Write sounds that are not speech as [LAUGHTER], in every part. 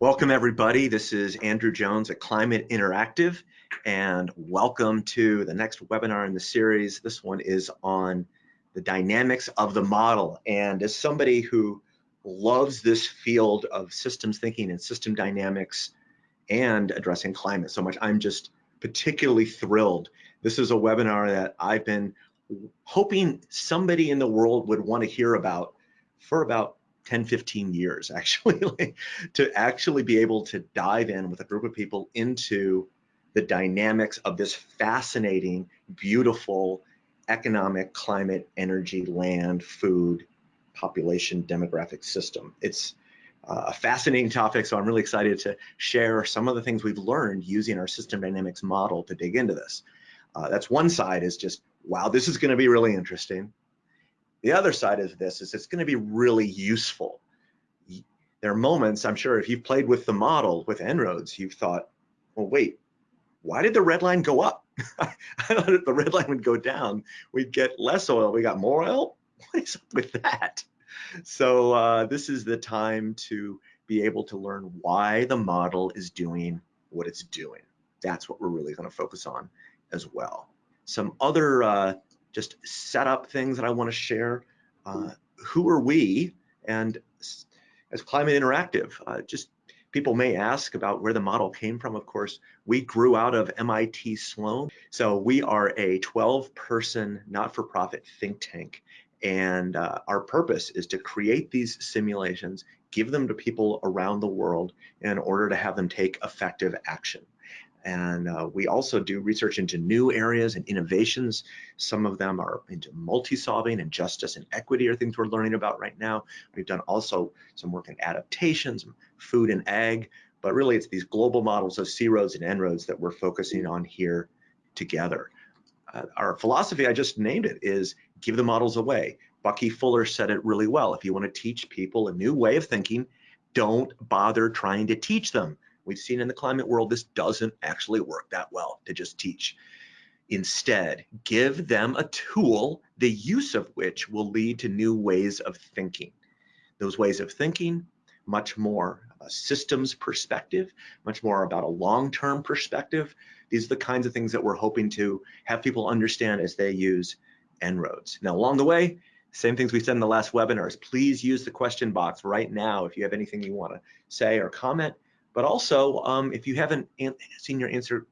Welcome everybody. This is Andrew Jones at Climate Interactive and welcome to the next webinar in the series. This one is on the dynamics of the model. And as somebody who loves this field of systems thinking and system dynamics and addressing climate so much, I'm just particularly thrilled. This is a webinar that I've been hoping somebody in the world would want to hear about for about 10, 15 years [LAUGHS] actually, to actually be able to dive in with a group of people into the dynamics of this fascinating, beautiful economic, climate, energy, land, food, population, demographic system. It's uh, a fascinating topic, so I'm really excited to share some of the things we've learned using our system dynamics model to dig into this. Uh, that's one side is just, wow, this is gonna be really interesting. The other side of this is it's going to be really useful. There are moments, I'm sure, if you've played with the model with En-ROADS, you've thought, well, wait, why did the red line go up? [LAUGHS] I thought if the red line would go down, we'd get less oil. We got more oil? [LAUGHS] What is up with that? So uh, this is the time to be able to learn why the model is doing what it's doing. That's what we're really going to focus on as well. Some other uh, just set up things that I want to share. Uh, who are we? And as Climate Interactive, uh, just people may ask about where the model came from. Of course, we grew out of MIT Sloan. So we are a 12 person not-for-profit think tank. And uh, our purpose is to create these simulations, give them to people around the world in order to have them take effective action. And uh, we also do research into new areas and innovations. Some of them are into multi-solving and justice and equity are things we're learning about right now. We've done also some work in adaptations, food and ag, but really it's these global models of C-ROADS and En-ROADS that we're focusing on here together. Uh, our philosophy, I just named it, is give the models away. Bucky Fuller said it really well. If you want to teach people a new way of thinking, don't bother trying to teach them We've seen in the climate world, this doesn't actually work that well to just teach. Instead, give them a tool, the use of which will lead to new ways of thinking. Those ways of thinking, much more a systems perspective, much more about a long-term perspective. These are the kinds of things that we're hoping to have people understand as they use En-ROADS. Now, along the way, same things we said in the last webinars, please use the question box right now if you have anything you want to say or comment. But also, um, if you haven't seen your answer,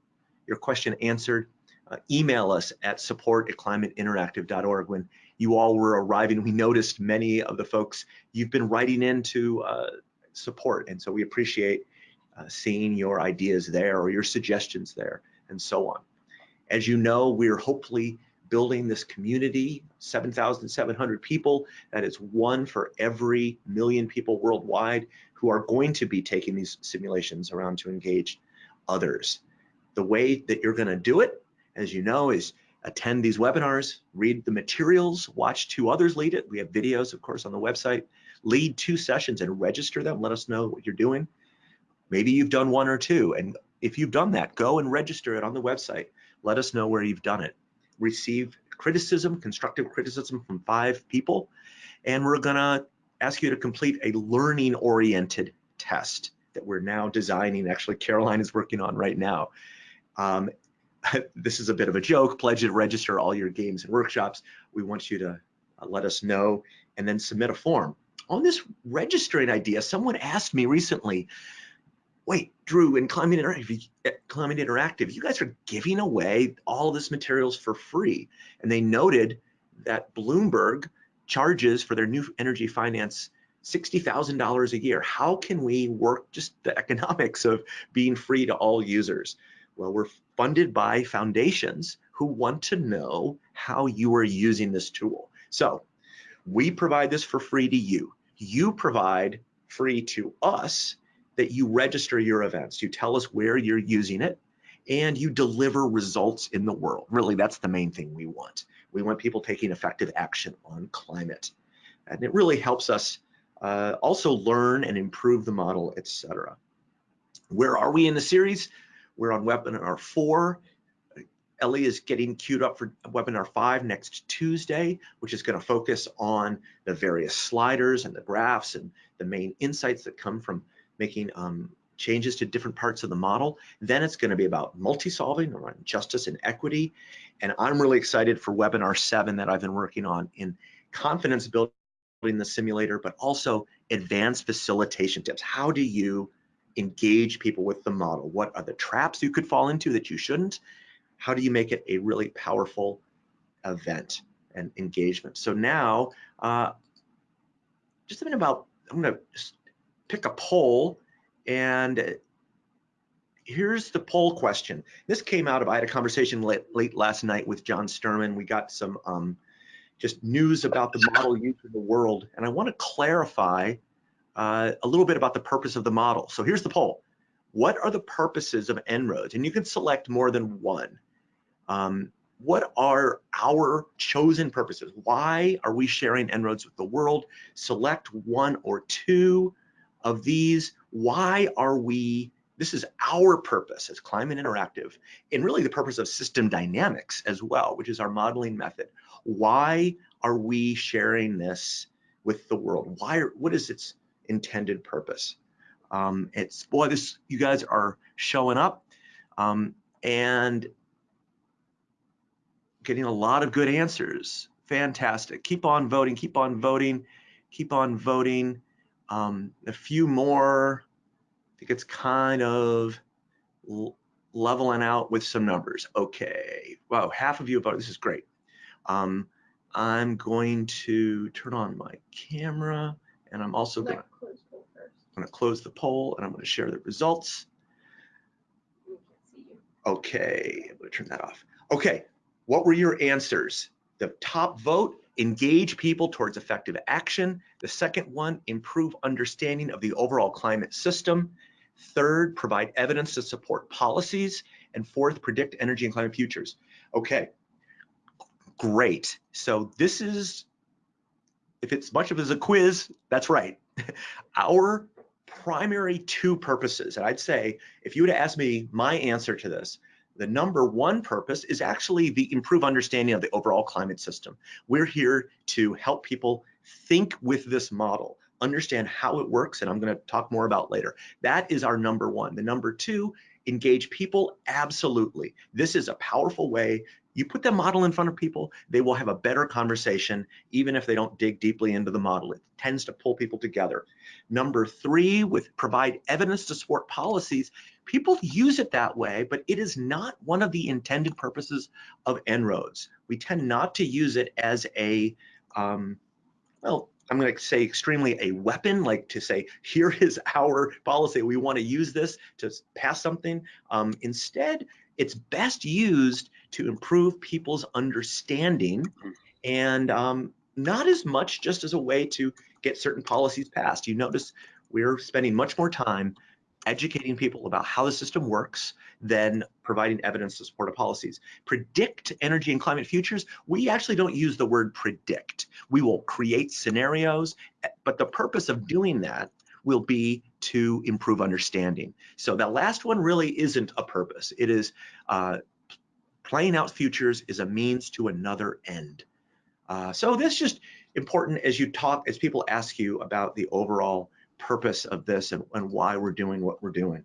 your question answered, uh, email us at support at climateinteractive.org. When you all were arriving, we noticed many of the folks you've been writing into uh, support. And so we appreciate uh, seeing your ideas there or your suggestions there and so on. As you know, we're hopefully building this community, 7,700 people, that is one for every million people worldwide who are going to be taking these simulations around to engage others. The way that you're going to do it, as you know, is attend these webinars, read the materials, watch two others lead it. We have videos, of course, on the website. Lead two sessions and register them. Let us know what you're doing. Maybe you've done one or two. And if you've done that, go and register it on the website. Let us know where you've done it. Receive criticism, constructive criticism from five people. And we're going to ask you to complete a learning oriented test that we're now designing. Actually, Caroline is working on right now. Um, [LAUGHS] this is a bit of a joke. Pledge to register all your games and workshops. We want you to uh, let us know and then submit a form. On this registering idea, someone asked me recently, wait, Drew, in Climate Interactive, eh, Interactive, you guys are giving away all this materials for free. And they noted that Bloomberg charges for their new energy finance $60,000 a year. How can we work just the [LAUGHS] economics of being free to all users? Well, we're funded by foundations who want to know how you are using this tool. So we provide this for free to you. You provide free to us that you register your events. You tell us where you're using it and you deliver results in the world. Really, that's the main thing we want. We want people taking effective action on climate. And it really helps us uh, also learn and improve the model, etc. Where are we in the series? We're on webinar four. Ellie is getting queued up for webinar five next Tuesday, which is going to focus on the various sliders and the graphs and the main insights that come from making um, changes to different parts of the model. Then it's going to be about multi-solving around justice and equity. And I'm really excited for webinar seven that I've been working on in confidence building the simulator, but also advanced facilitation tips. How do you engage people with the model? What are the traps you could fall into that you shouldn't? How do you make it a really powerful event and engagement? So now, uh, just a minute about, I'm gonna pick a poll and here's the poll question. This came out of, I had a conversation late, late last night with John Sterman. We got some um, just news about the model used in the world. And I wanna clarify uh, a little bit about the purpose of the model. So here's the poll. What are the purposes of En-ROADS? And you can select more than one. Um, what are our chosen purposes? Why are we sharing En-ROADS with the world? Select one or two of these. Why are we, this is our purpose as Climate Interactive, and really the purpose of system dynamics as well, which is our modeling method. Why are we sharing this with the world? Why, what is its intended purpose. Um, it's boy, this you guys are showing up um, and getting a lot of good answers. Fantastic. Keep on voting. Keep on voting. Keep on voting. Um, a few more. I think it's kind of leveling out with some numbers. Okay. Wow, half of you voted. This is great. Um, I'm going to turn on my camera. And I'm also going to close the poll and I'm going to share the results. Okay, I'm going to turn that off. Okay, what were your answers? The top vote, engage people towards effective action. The second one, improve understanding of the overall climate system. Third, provide evidence to support policies. And fourth, predict energy and climate futures. Okay, great. So this is if it's much of as a quiz, that's right. [LAUGHS] Our primary two purposes, and I'd say if you to ask me my answer to this, the number one purpose is actually the improve understanding of the overall climate system. We're here to help people think with this model, understand how it works, and I'm going to talk more about later. That is our number one. The number two, engage people, absolutely. This is a powerful way you put the model in front of people, they will have a better conversation, even if they don't dig deeply into the model. It tends to pull people together. Number three, with provide evidence to support policies, people use it that way, but it is not one of the intended purposes of En-ROADS. We tend not to use it as a, um, well, I'm going to say extremely a weapon, like to say, here is our policy. We want to use this to pass something. Um, instead, it's best used to improve people's understanding mm-hmm. and um, not as much just as a way to get certain policies passed. You notice we're spending much more time educating people about how the system works than providing evidence to support policies. Predict energy and climate futures, we actually don't use the word predict. We will create scenarios, but the purpose of doing that will be to improve understanding. So that last one really isn't a purpose. It is uh, playing out futures is a means to another end. Uh, so this just important as you talk, as people ask you about the overall purpose of this and, and why we're doing what we're doing.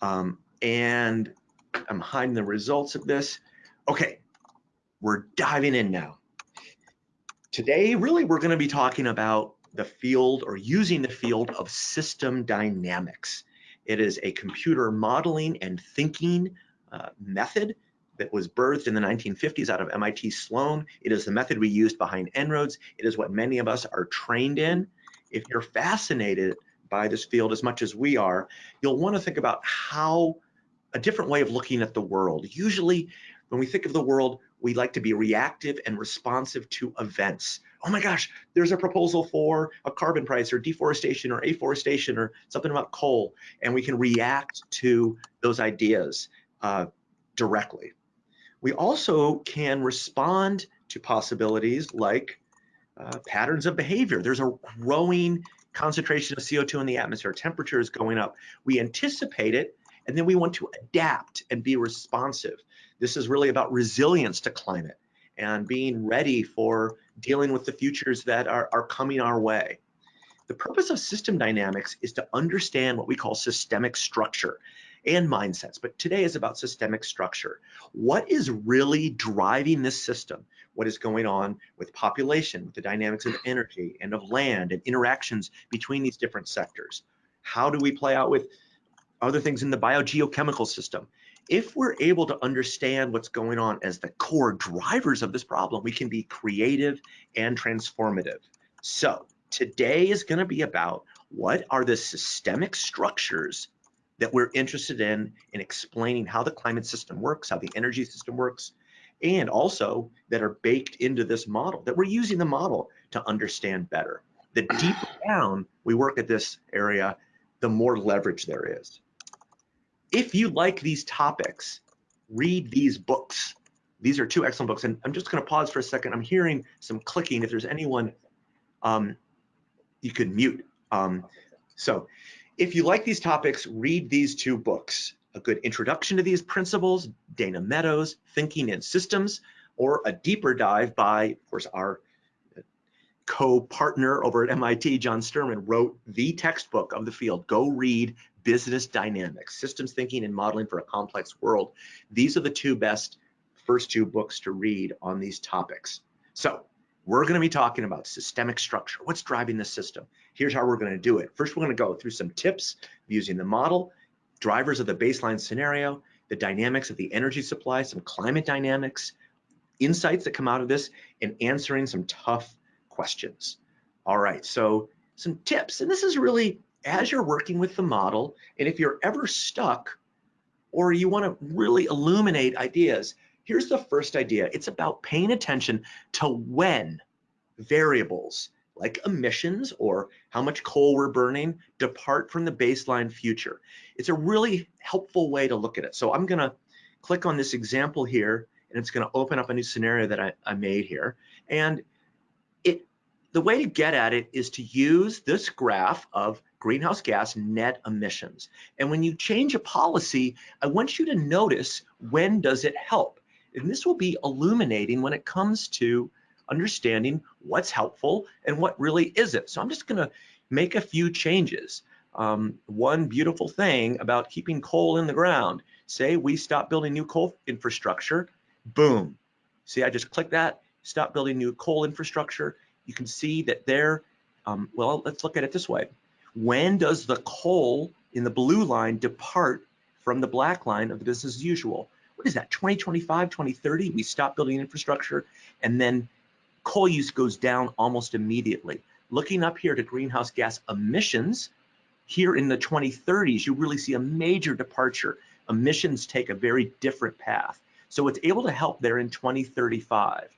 Um, and I'm hiding the results of this. Okay, we're diving in now. Today, really, we're going to be talking about the field or using the field of system dynamics. It is a computer modeling and thinking uh, method that was birthed in the 1950s out of MIT Sloan. It is the method we used behind En-ROADS. It is what many of us are trained in. If you're fascinated by this field as much as we are, you'll want to think about how a different way of looking at the world. Usually, when we think of the world, we like to be reactive and responsive to events oh my gosh, there's a proposal for a carbon price or deforestation or afforestation or something about coal, and we can react to those ideas uh, directly. We also can respond to possibilities like uh, patterns of behavior. There's a growing concentration of CO2 in the atmosphere, temperature is going up. We anticipate it, and then we want to adapt and be responsive. This is really about resilience to climate and being ready for dealing with the futures that are, are coming our way. The purpose of system dynamics is to understand what we call systemic structure and mindsets, but today is about systemic structure. What is really driving this system? What is going on with population, with the dynamics of energy and of land and interactions between these different sectors? How do we play out with other things in the biogeochemical system? If we're able to understand what's going on as the core drivers of this problem, we can be creative and transformative. So today is going to be about what are the systemic structures that we're interested in in explaining how the climate system works, how the energy system works, and also that are baked into this model, that we're using the model to understand better. The deeper down we work at this area, the more leverage there is. If you like these topics, read these books. These are two excellent books, and I'm just going to pause for a second. I'm hearing some clicking. If there's anyone, um, you could mute. Um, so if you like these topics, read these two books. A good introduction to these principles, Dana Meadows, Thinking in Systems, or a deeper dive by, of course, our co-partner over at MIT, John Sterman, wrote the textbook of the field. Go read Business Dynamics, Systems Thinking and Modeling for a Complex World. These are the two best first two books to read on these topics. So we're going to be talking about systemic structure. What's driving the system? Here's how we're going to do it. First, we're going to go through some tips using the model, drivers of the baseline scenario, the dynamics of the energy supply, some climate dynamics, insights that come out of this, and answering some tough questions. All right, so some tips, and this is really as you're working with the model, and if you're ever stuck or you want to really illuminate ideas, here's the first idea. It's about paying attention to when variables like emissions or how much coal we're burning depart from the baseline future. It's a really helpful way to look at it. So I'm going to click on this example here and it's going to open up a new scenario that I, I made here. And it the way to get at it is to use this graph of greenhouse gas net emissions. And when you change a policy, I want you to notice when does it help? And this will be illuminating when it comes to understanding what's helpful and what really isn't. So I'm just gonna make a few changes. Um, one beautiful thing about keeping coal in the ground, say we stop building new coal infrastructure, boom. See, I just click that, stop building new coal infrastructure. You can see that there, um, well, let's look at it this way. When does the coal in the blue line depart from the black line of the business as usual? What is that, 2025, 2030? We stop building infrastructure and then coal use goes down almost immediately. Looking up here to greenhouse gas emissions, here in the 2030s, you really see a major departure. Emissions take a very different path. So it's able to help there in 2035.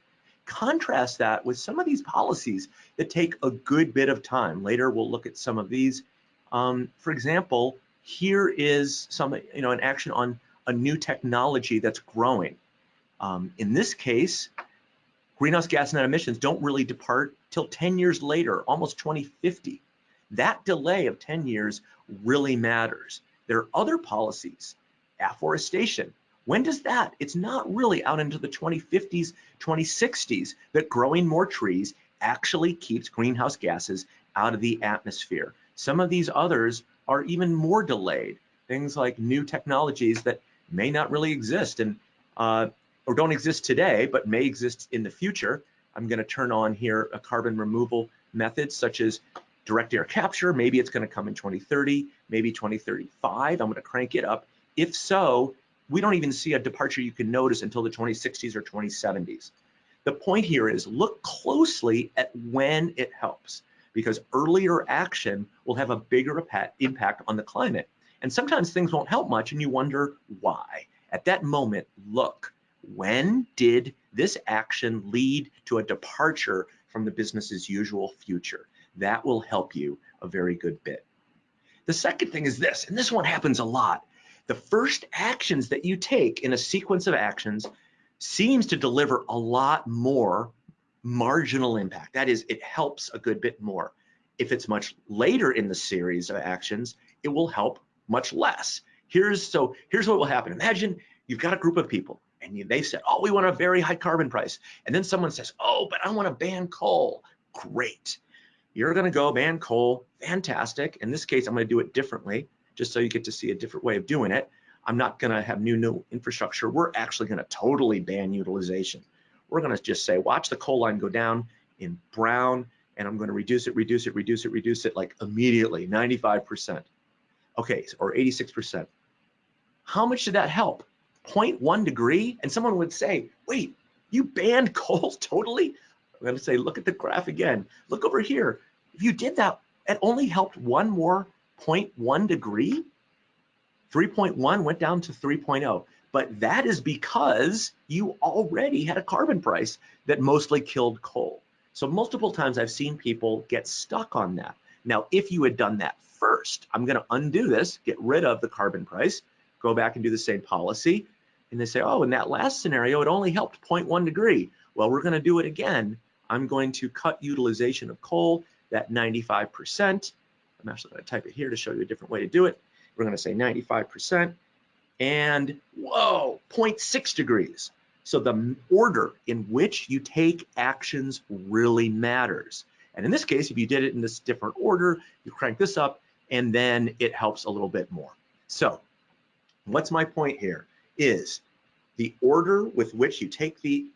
Contrast that with some of these policies that take a good bit of time. Later, we'll look at some of these. Um, for example, here is some, you know, an action on a new technology that's growing. Um, in this case, greenhouse gas net emissions don't really depart till 10 years later, almost 2050. That delay of 10 years really matters. There are other policies, afforestation, when does that? It's not really out into the 2050s, 2060s that growing more trees actually keeps greenhouse gases out of the atmosphere. Some of these others are even more delayed. Things like new technologies that may not really exist and uh, or don't exist today, but may exist in the future. I'm going to turn on here a carbon removal method such as direct air capture. Maybe it's going to come in 2030, maybe 2035. I'm going to crank it up. If so, we don't even see a departure you can notice until the 2060s or 2070s. The point here is look closely at when it helps because earlier action will have a bigger impact on the climate. And sometimes things won't help much and you wonder why. At that moment, look, when did this action lead to a departure from the business as usual future? That will help you a very good bit. The second thing is this, and this one happens a lot, the first actions that you take in a sequence of actions seems to deliver a lot more marginal impact. That is, it helps a good bit more. If it's much later in the series of actions, it will help much less. Here's so here's what will happen. Imagine you've got a group of people and you, they said, oh, we want a very high carbon price. And then someone says, oh, but I want to ban coal. Great. you're gonna go ban coal, fantastic. In this case, I'm gonna do it differently, just so you get to see a different way of doing it. I'm not gonna have new, new infrastructure. We're actually gonna totally ban utilization. We're gonna just say, watch the coal line go down in brown, and I'm gonna reduce it, reduce it, reduce it, reduce it like immediately, 95%. Okay, or 86%. How much did that help? 0.1 degree? And someone would say, wait, you banned [LAUGHS] coal totally? I'm gonna say, look at the graph again. Look over here. If you did that, it only helped one more 0.1 degree. 3.1 went down to 3.0. But that is because you already had a carbon price that mostly killed coal. So multiple times I've seen people get stuck on that. Now, if you had done that first, I'm gonna undo this, get rid of the carbon price, go back and do the same policy. And they say, oh, in that last scenario, it only helped 0.1 degree. Well, we're gonna do it again. I'm going to cut utilization of coal, that 95%. I'm actually gonna type it here to show you a different way to do it. We're gonna say 95% and whoa, 0.6 degrees. So the order in which you take actions really matters. And in this case, if you did it in this different order, you crank this up and then it helps a little bit more. So what's my point here is the order with which you take the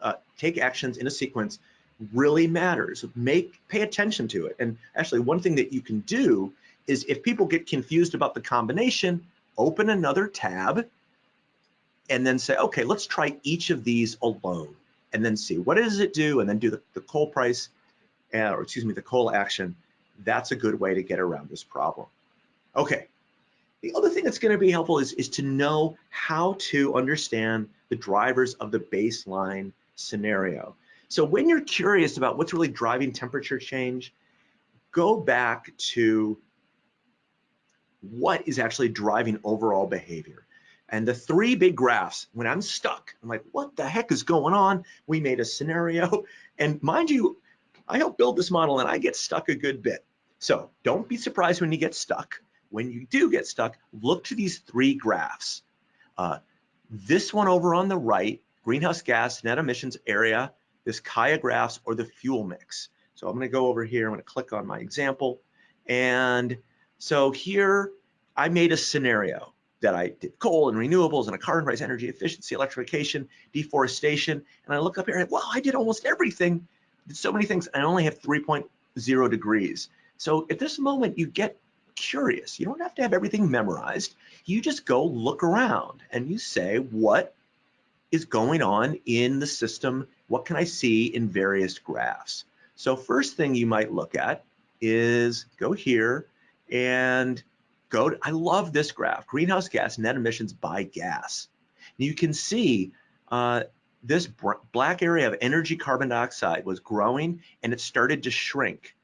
uh, take actions in a sequence really matters. Make pay attention to it. And actually, one thing that you can do is if people get confused about the combination, open another tab and then say, okay, let's try each of these alone and then see what does it do and then do the, the coal price uh, or excuse me, the coal action. That's a good way to get around this problem. Okay, the other thing that's going to be helpful is, is to know how to understand the drivers of the baseline scenario. So when you're curious about what's really driving temperature change, go back to what is actually driving overall behavior. And the three big graphs, when I'm stuck, I'm like, what the heck is going on? We made a scenario. [LAUGHS] And mind you, I help build this model and I get stuck a good bit. So don't be surprised when you get stuck when you do get stuck, look to these three graphs. Uh, this one over on the right, greenhouse gas net emissions area, this Kaya graphs or the fuel mix. So I'm gonna go over here, I'm gonna click on my example. And so here I made a scenario that I did coal and renewables and a carbon price, energy efficiency, electrification, deforestation. And I look up here and well, I did almost everything, did so many things. I only have 3.0 degrees. So at this moment you get curious. You don't have to have everything memorized. You just go look around and you say, what is going on in the system? What can I see in various graphs? So first thing you might look at is go here and go, to, I love this graph, greenhouse gas net emissions by gas. You can see uh, this black area of energy carbon dioxide was growing and it started to shrink.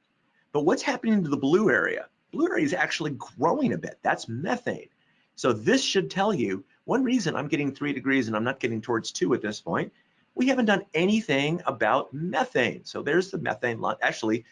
But what's happening to the blue area? Blue area is actually growing a bit. That's methane. So this should tell you one reason I'm getting three degrees and I'm not getting towards two at this point. We haven't done anything about methane. So there's the methane line. Actually,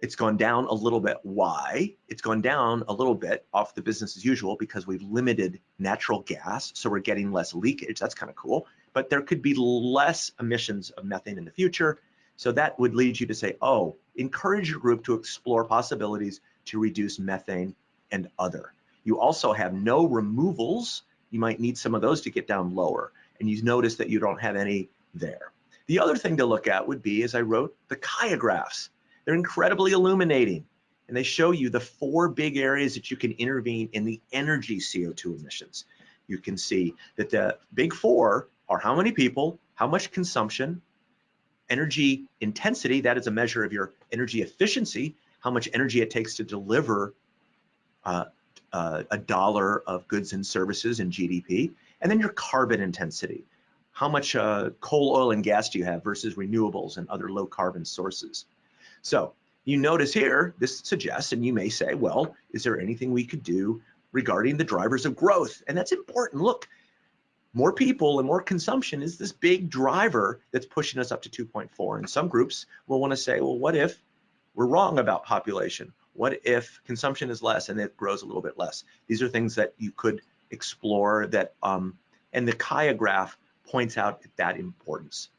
it's gone down a little bit. Why? It's gone down a little bit off the business as usual because we've limited natural gas. So we're getting less leakage. That's kind of cool. But there could be less emissions of methane in the future. So that would lead you to say, oh, encourage your group to explore possibilities to reduce methane and other. You also have no removals. You might need some of those to get down lower. And you notice that you don't have any there. The other thing to look at would be, as I wrote, the Kaya graphs. They're incredibly illuminating. And they show you the four big areas that you can intervene in the energy CO2 emissions. You can see that the big four are how many people, how much consumption, energy intensity, that is a measure of your energy efficiency, how much energy it takes to deliver uh, uh, a dollar of goods and services in GDP, and then your carbon intensity. How much uh, coal, oil, and gas do you have versus renewables and other low carbon sources? So you notice here, this suggests, and you may say, well, is there anything we could do regarding the drivers of growth? And that's important. Look, more people and more consumption is this big driver that's pushing us up to 2.4. And some groups will want to say, well, what if we're wrong about population. What if consumption is less and it grows a little bit less? These are things that you could explore that, um, and the Kaya graph points out that importance.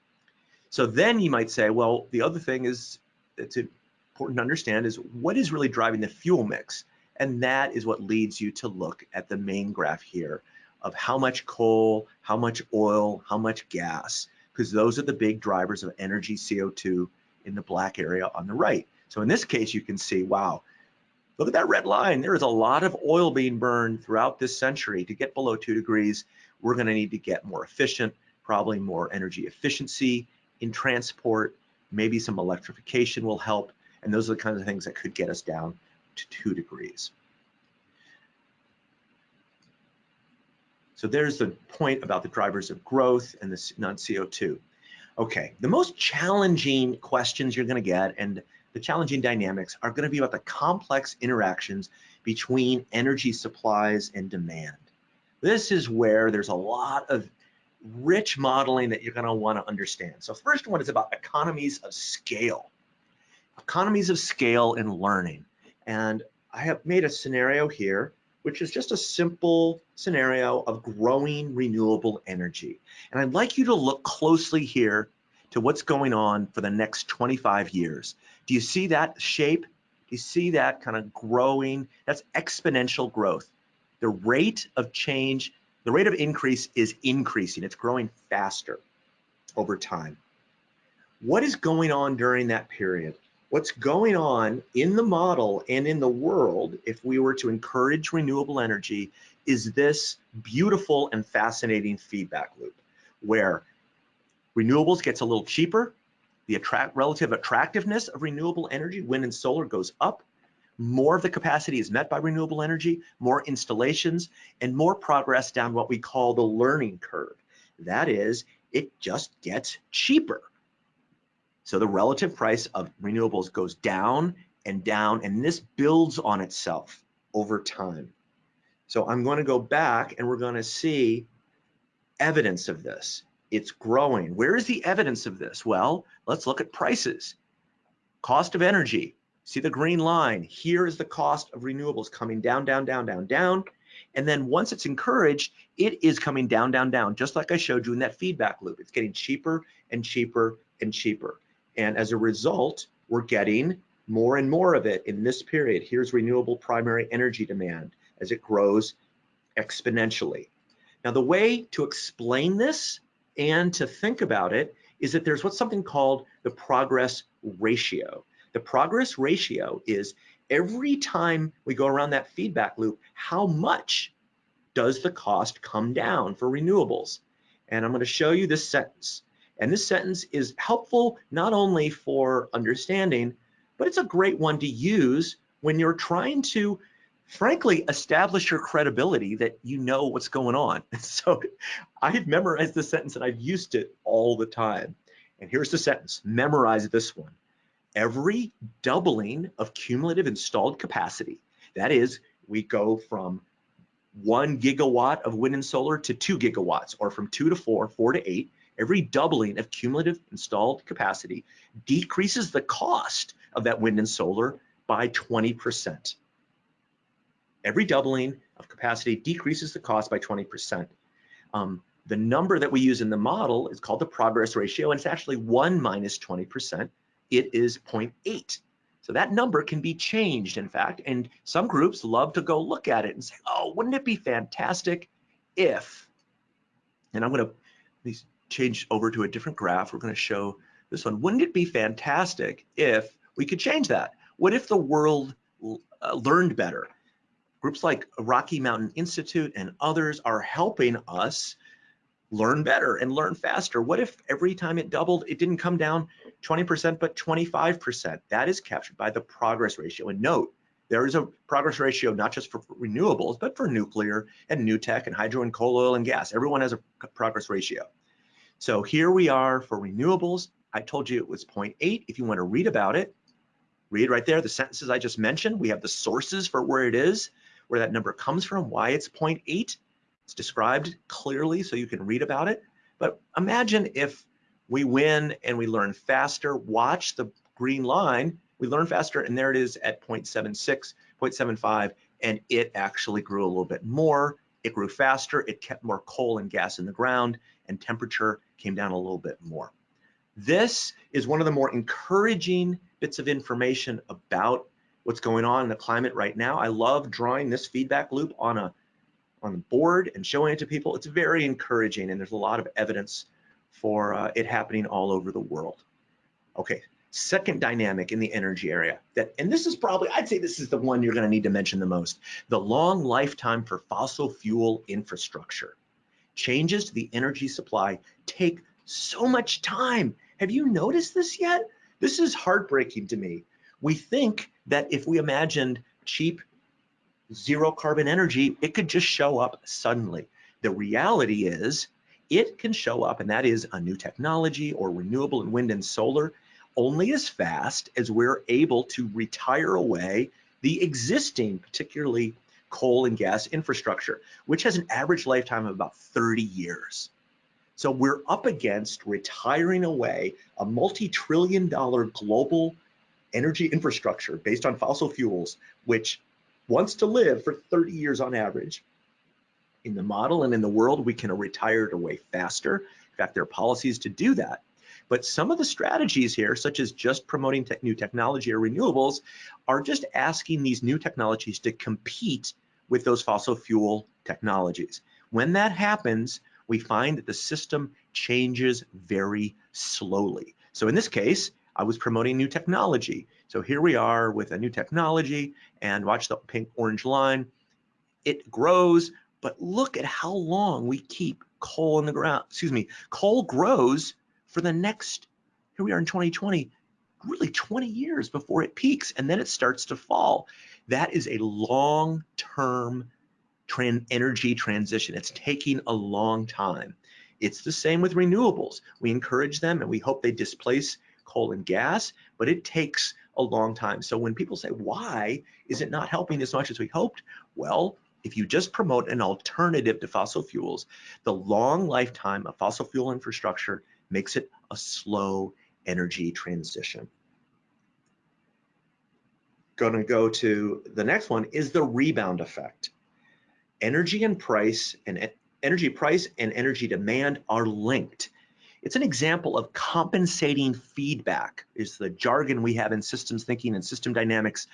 So then you might say, well, the other thing is to important to understand is what is really driving the fuel mix. And that is what leads you to look at the main graph here of how much coal, how much oil, how much gas, because those are the big drivers of energy CO2 in the black area on the right. So in this case, you can see, wow, look at that red line. There is a lot of oil being burned throughout this century. To get below two degrees, we're gonna need to get more efficient, probably more energy efficiency in transport, maybe some electrification will help. And those are the kinds of things that could get us down to two degrees. So there's the point about the drivers of growth and the non-CO2. Okay, the most challenging questions you're gonna get and the challenging dynamics are gonna be about the complex interactions between energy supplies and demand. This is where there's a lot of rich modeling that you're gonna wanna understand. So first one is about economies of scale. Economies of scale in learning. And I have made a scenario here, which is just a simple scenario of growing renewable energy. And I'd like you to look closely here to what's going on for the next 25 years. Do you see that shape? Do you see that kind of growing? That's exponential growth. The rate of change, the rate of increase is increasing. It's growing faster over time. What is going on during that period? what's going on in the model and in the world, if we were to encourage renewable energy, is this beautiful and fascinating feedback loop where renewables gets a little cheaper, the attract, relative attractiveness of renewable energy, wind and solar goes up, more of the capacity is met by renewable energy, more installations, and more progress down what we call the learning curve. That is, it just gets cheaper so the relative price of renewables goes down and down, and this builds on itself over time. So I'm going to go back and we're going to see evidence of this. It's growing. Where is the evidence of this? Well, let's look at prices. Cost of energy. See the green line? Here is the cost of renewables coming down, down, down, down, down. And then once it's encouraged, it is coming down, down, down, just like I showed you in that feedback loop. It's getting cheaper and cheaper and cheaper. And as a result, we're getting more and more of it in this period. Here's renewable primary energy demand as it grows exponentially. Now, the way to explain this and to think about it is that there's what's something called the progress ratio. The progress ratio is every time we go around that feedback loop, how much does the cost come down for renewables? And I'm going to show you this sentence. And this sentence is helpful not only for understanding, but it's a great one to use when you're trying to, frankly, establish your credibility that you know what's going on. [LAUGHS] So I've memorized this sentence and I've used it all the time. And here's the sentence, memorize this one. Every doubling of cumulative installed capacity, that is, we go from one gigawatt of wind and solar to two gigawatts, or from two to four, four to eight, every doubling of cumulative installed capacity decreases the cost of that wind and solar by 20%. Every doubling of capacity decreases the cost by 20%. Um, the number that we use in the model is called the progress ratio, and it's actually 1 minus 20%. It is 0.8. So that number can be changed, in fact, and some groups love to go look at it and say, oh, wouldn't it be fantastic if, and I'm going to change over to a different graph. We're going to show this one. Wouldn't it be fantastic if we could change that? What if the world uh, learned better? Groups like Rocky Mountain Institute and others are helping us learn better and learn faster. What if every time it doubled, it didn't come down 20%, but 25%? That is captured by the progress ratio. And note, there is a progress ratio not just for renewables, but for nuclear and new tech and hydro and coal, oil and gas. Everyone has a progress ratio. So here we are for renewables. I told you it was 0.8. If you want to read about it, read right there, the sentences I just mentioned. We have the sources for where it is, where that number comes from, why it's 0.8. It's described clearly so you can read about it. But imagine if we win and we learn faster, watch the green line, we learn faster and there it is at 0.76, 0.75, and it actually grew a little bit more. It grew faster, it kept more coal and gas in the ground, and temperature came down a little bit more. This is one of the more encouraging bits of information about what's going on in the climate right now. I love drawing this feedback loop on a on the board and showing it to people. It's very encouraging and there's a lot of evidence for uh, it happening all over the world. Okay, second dynamic in the energy area that, and this is probably, I'd say this is the one you're gonna need to mention the most, the long lifetime for fossil fuel infrastructure. Changes to the energy supply take so much time. Have you noticed this yet? This is heartbreaking to me. We think that if we imagined cheap zero carbon energy, it could just show up suddenly. The reality is it can show up, and that is a new technology or renewable and wind and solar, only as fast as we're able to retire away the existing, particularly coal and gas infrastructure, which has an average lifetime of about 30 years. So we're up against retiring away a multi-trillion dollar global energy infrastructure based on fossil fuels, which wants to live for 30 years on average. In the model and in the world, we can retire it away faster. In fact, there are policies to do that. But some of the strategies here, such as just promoting te new technology or renewables, are just asking these new technologies to compete with those fossil fuel technologies. When that happens, we find that the system changes very slowly. So in this case, I was promoting new technology. So here we are with a new technology and watch the pink orange line. It grows, but look at how long we keep coal in the ground. Excuse me, coal grows for the next, here we are in 2020, really 20 years before it peaks and then it starts to fall. That is a long-term tran energy transition. It's taking a long time. It's the same with renewables. We encourage them and we hope they displace coal and gas, but it takes a long time. So when people say, why is it not helping as much as we hoped? Well, if you just promote an alternative to fossil fuels, the long lifetime of fossil fuel infrastructure makes it a slow energy transition. Gonna go to the next one is the rebound effect. Energy and price and energy price and energy demand are linked. It's an example of compensating feedback is the jargon we have in systems thinking and system dynamics.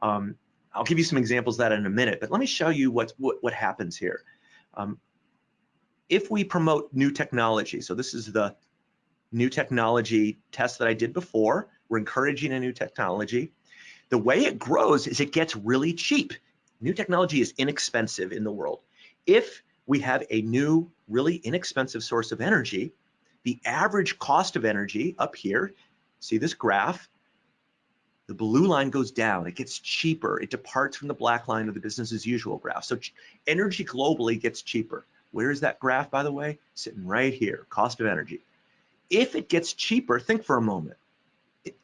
Um, I'll give you some examples of that in a minute, but let me show you what, what, what happens here. Um, if we promote new technology, so this is the new technology test that I did before, we're encouraging a new technology. The way it grows is it gets really cheap. New technology is inexpensive in the world. If we have a new, really inexpensive source of energy, the average cost of energy up here, see this graph, the blue line goes down, it gets cheaper, it departs from the black line of the business as usual graph. So energy globally gets cheaper. Where is that graph, by the way? Sitting right here, cost of energy. If it gets cheaper, think for a moment.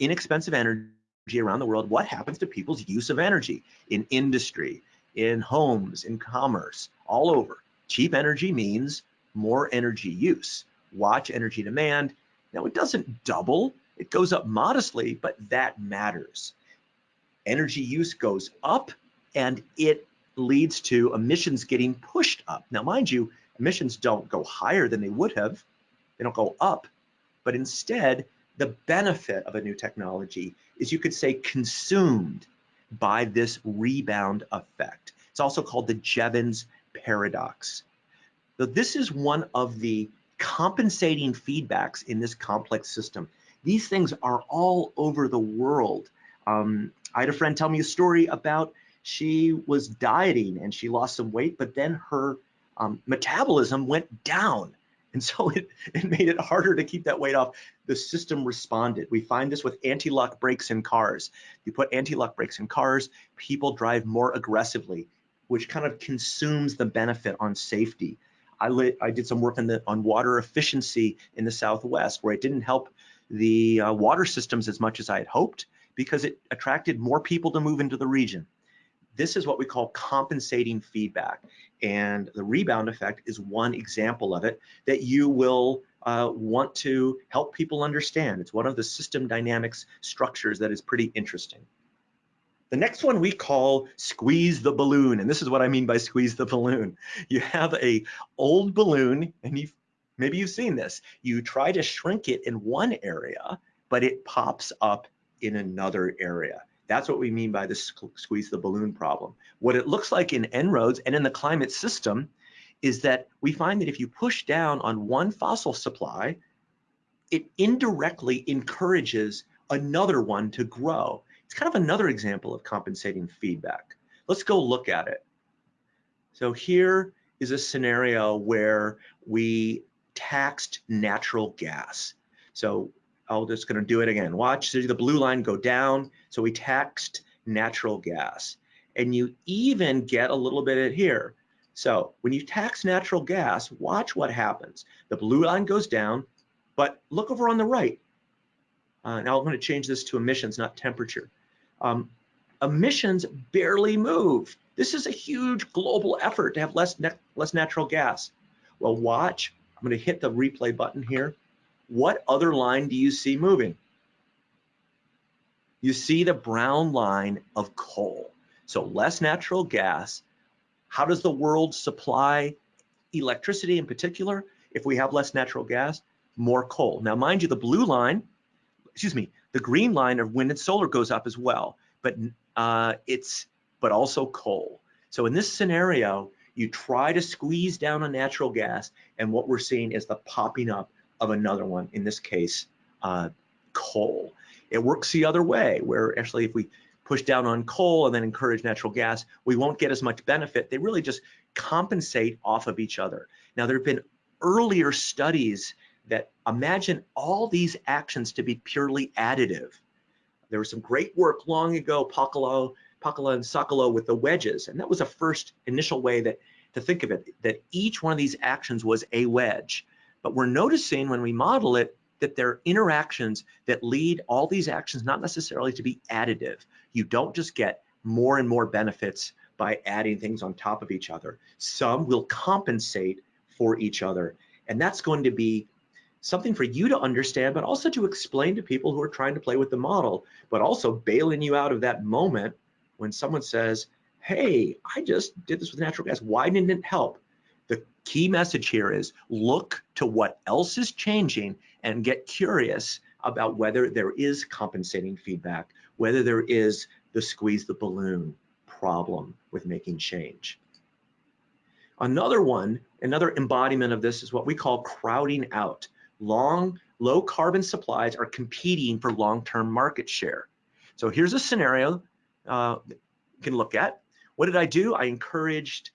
Inexpensive energy around the world, what happens to people's use of energy in industry, in homes, in commerce, all over? Cheap energy means more energy use watch energy demand. Now it doesn't double, it goes up modestly, but that matters. Energy use goes up and it leads to emissions getting pushed up. Now, mind you, emissions don't go higher than they would have. They don't go up, but instead, the benefit of a new technology is you could say consumed by this rebound effect. It's also called the Jevons paradox. So this is one of the compensating feedbacks in this complex system. These things are all over the world. Um, I had a friend tell me a story about she was dieting and she lost some weight, but then her um, metabolism went down. And so [LAUGHS] it, it made it harder to keep that weight off. The system responded. We find this with anti-lock brakes in cars. You put anti-lock brakes in cars, people drive more aggressively, which kind of consumes the benefit on safety. I, I did some work on, the, on water efficiency in the Southwest where it didn't help the uh, water systems as much as I had hoped because it attracted more people to move into the region. This is what we call compensating feedback. And the rebound effect is one example of it that you will uh, want to help people understand. It's one of the system dynamics structures that is pretty interesting. The next one we call squeeze the balloon. And this is what I mean by squeeze the balloon. [LAUGHS] You have a old balloon and you maybe you've seen this. You try to shrink it in one area, but it pops up in another area. That's what we mean by the squeeze the balloon problem. What it looks like in En-ROADS and in the climate system is that we find that if you push down on one fossil supply, it indirectly encourages another one to grow. It's kind of another example of compensating feedback. Let's go look at it. So here is a scenario where we taxed natural gas. So I'm just going to do it again. Watch, the blue line go down. So we taxed natural gas. And you even get a little bit here. So when you tax natural gas, watch what happens. The blue line goes down, but look over on the right. Uh, now I'm going to change this to emissions, not temperature. Um, emissions barely move. This is a huge global effort to have less, less natural gas. Well, watch. I'm going to hit the replay button here. What other line do you see moving? You see the brown line of coal. So less natural gas. How does the world supply electricity in particular? If we have less natural gas, more coal. Now, mind you, the blue line, excuse me, the green line of wind and solar goes up as well, but uh, it's but also coal. So in this scenario, you try to squeeze down on natural gas, and what we're seeing is the popping up of another one, in this case, uh, coal. It works the other way, where actually if we push down on coal and then encourage natural gas, we won't get as much benefit. They really just compensate off of each other. Now, there have been earlier studies that imagine all these actions to be purely additive. There was some great work long ago, Pakalo, Pacala and Socolow with the wedges, and that was a first initial way that to think of it, that each one of these actions was a wedge. But we're noticing when we model it that there are interactions that lead all these actions not necessarily to be additive. You don't just get more and more benefits by adding things on top of each other. Some will compensate for each other. And that's going to be something for you to understand, but also to explain to people who are trying to play with the model, but also bailing you out of that moment when someone says, hey, I just did this with natural gas. Why didn't it help? The key message here is look to what else is changing and get curious about whether there is compensating feedback, whether there is the squeeze the balloon problem with making change. Another one, another embodiment of this is what we call crowding out long, low carbon supplies are competing for long-term market share. So here's a scenario uh, you can look at. What did I do? I encouraged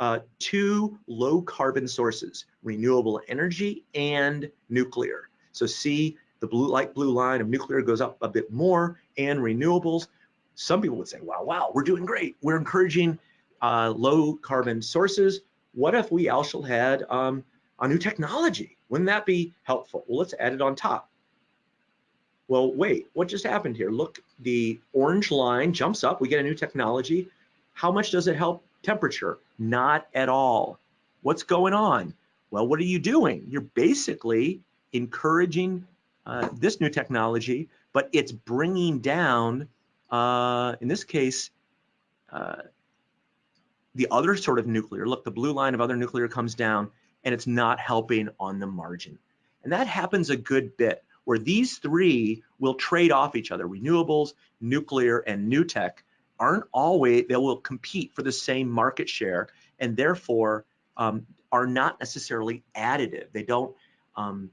uh, two low carbon sources, renewable energy and nuclear. So see the blue light blue line of nuclear goes up a bit more and renewables. Some people would say, wow, wow, we're doing great. We're encouraging uh, low carbon sources. What if we also had um, a new technology? Wouldn't that be helpful? Well, let's add it on top. Well, wait, what just happened here? Look, the orange line jumps up, we get a new technology. How much does it help temperature? Not at all. What's going on? Well, what are you doing? You're basically encouraging uh, this new technology, but it's bringing down, uh, in this case, uh, the other sort of nuclear. Look, the blue line of other nuclear comes down and it's not helping on the margin. And that happens a good bit where these three will trade off each other. Renewables, nuclear, and new tech aren't always, they will compete for the same market share and therefore um, are not necessarily additive. They don't, um,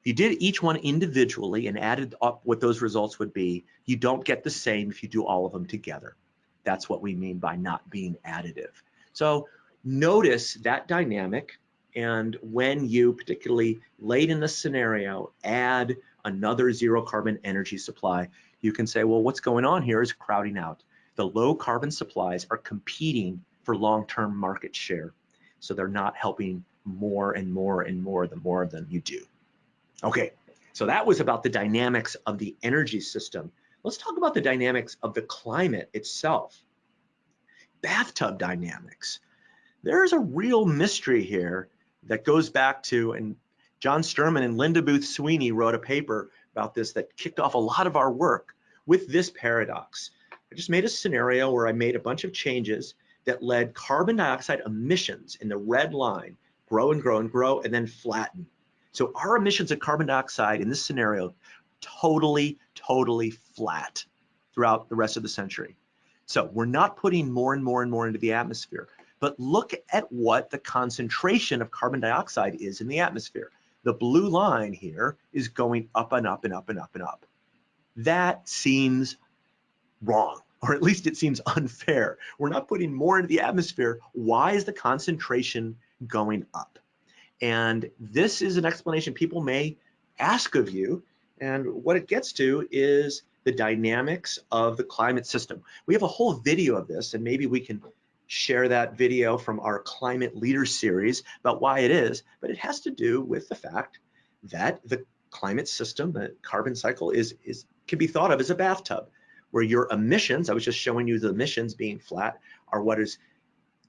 if you did each one individually and added up what those results would be, you don't get the same if you do all of them together. That's what we mean by not being additive. So notice that dynamic and when you, particularly late in the scenario, add another zero carbon energy supply, you can say, well, what's going on here is crowding out. The low carbon supplies are competing for long-term market share. So they're not helping more and more and more the more of them you do. Okay, so that was about the dynamics of the energy system. Let's talk about the dynamics of the climate itself. Bathtub dynamics. There's a real mystery here that goes back to, and John Sterman and Linda Booth Sweeney wrote a paper about this that kicked off a lot of our work with this paradox. I just made a scenario where I made a bunch of changes that led carbon dioxide emissions in the red line grow and grow and grow and then flatten. So our emissions of carbon dioxide in this scenario totally, totally flat throughout the rest of the century. So we're not putting more and more and more into the atmosphere, but look at what the concentration of carbon dioxide is in the atmosphere. The blue line here is going up and up and up and up and up. That seems wrong, [LAUGHS] or at least it seems unfair. We're not putting more into the atmosphere. Why is the concentration going up? And this is an explanation people may ask of you. And what it gets to is the dynamics of the climate system. We have a whole video of this, and maybe we can share that video from our climate leader series about why it is, but it has to do with the fact that the climate system, the carbon cycle is, is can be thought of as a bathtub where your emissions, I was just showing you the emissions being flat, are what is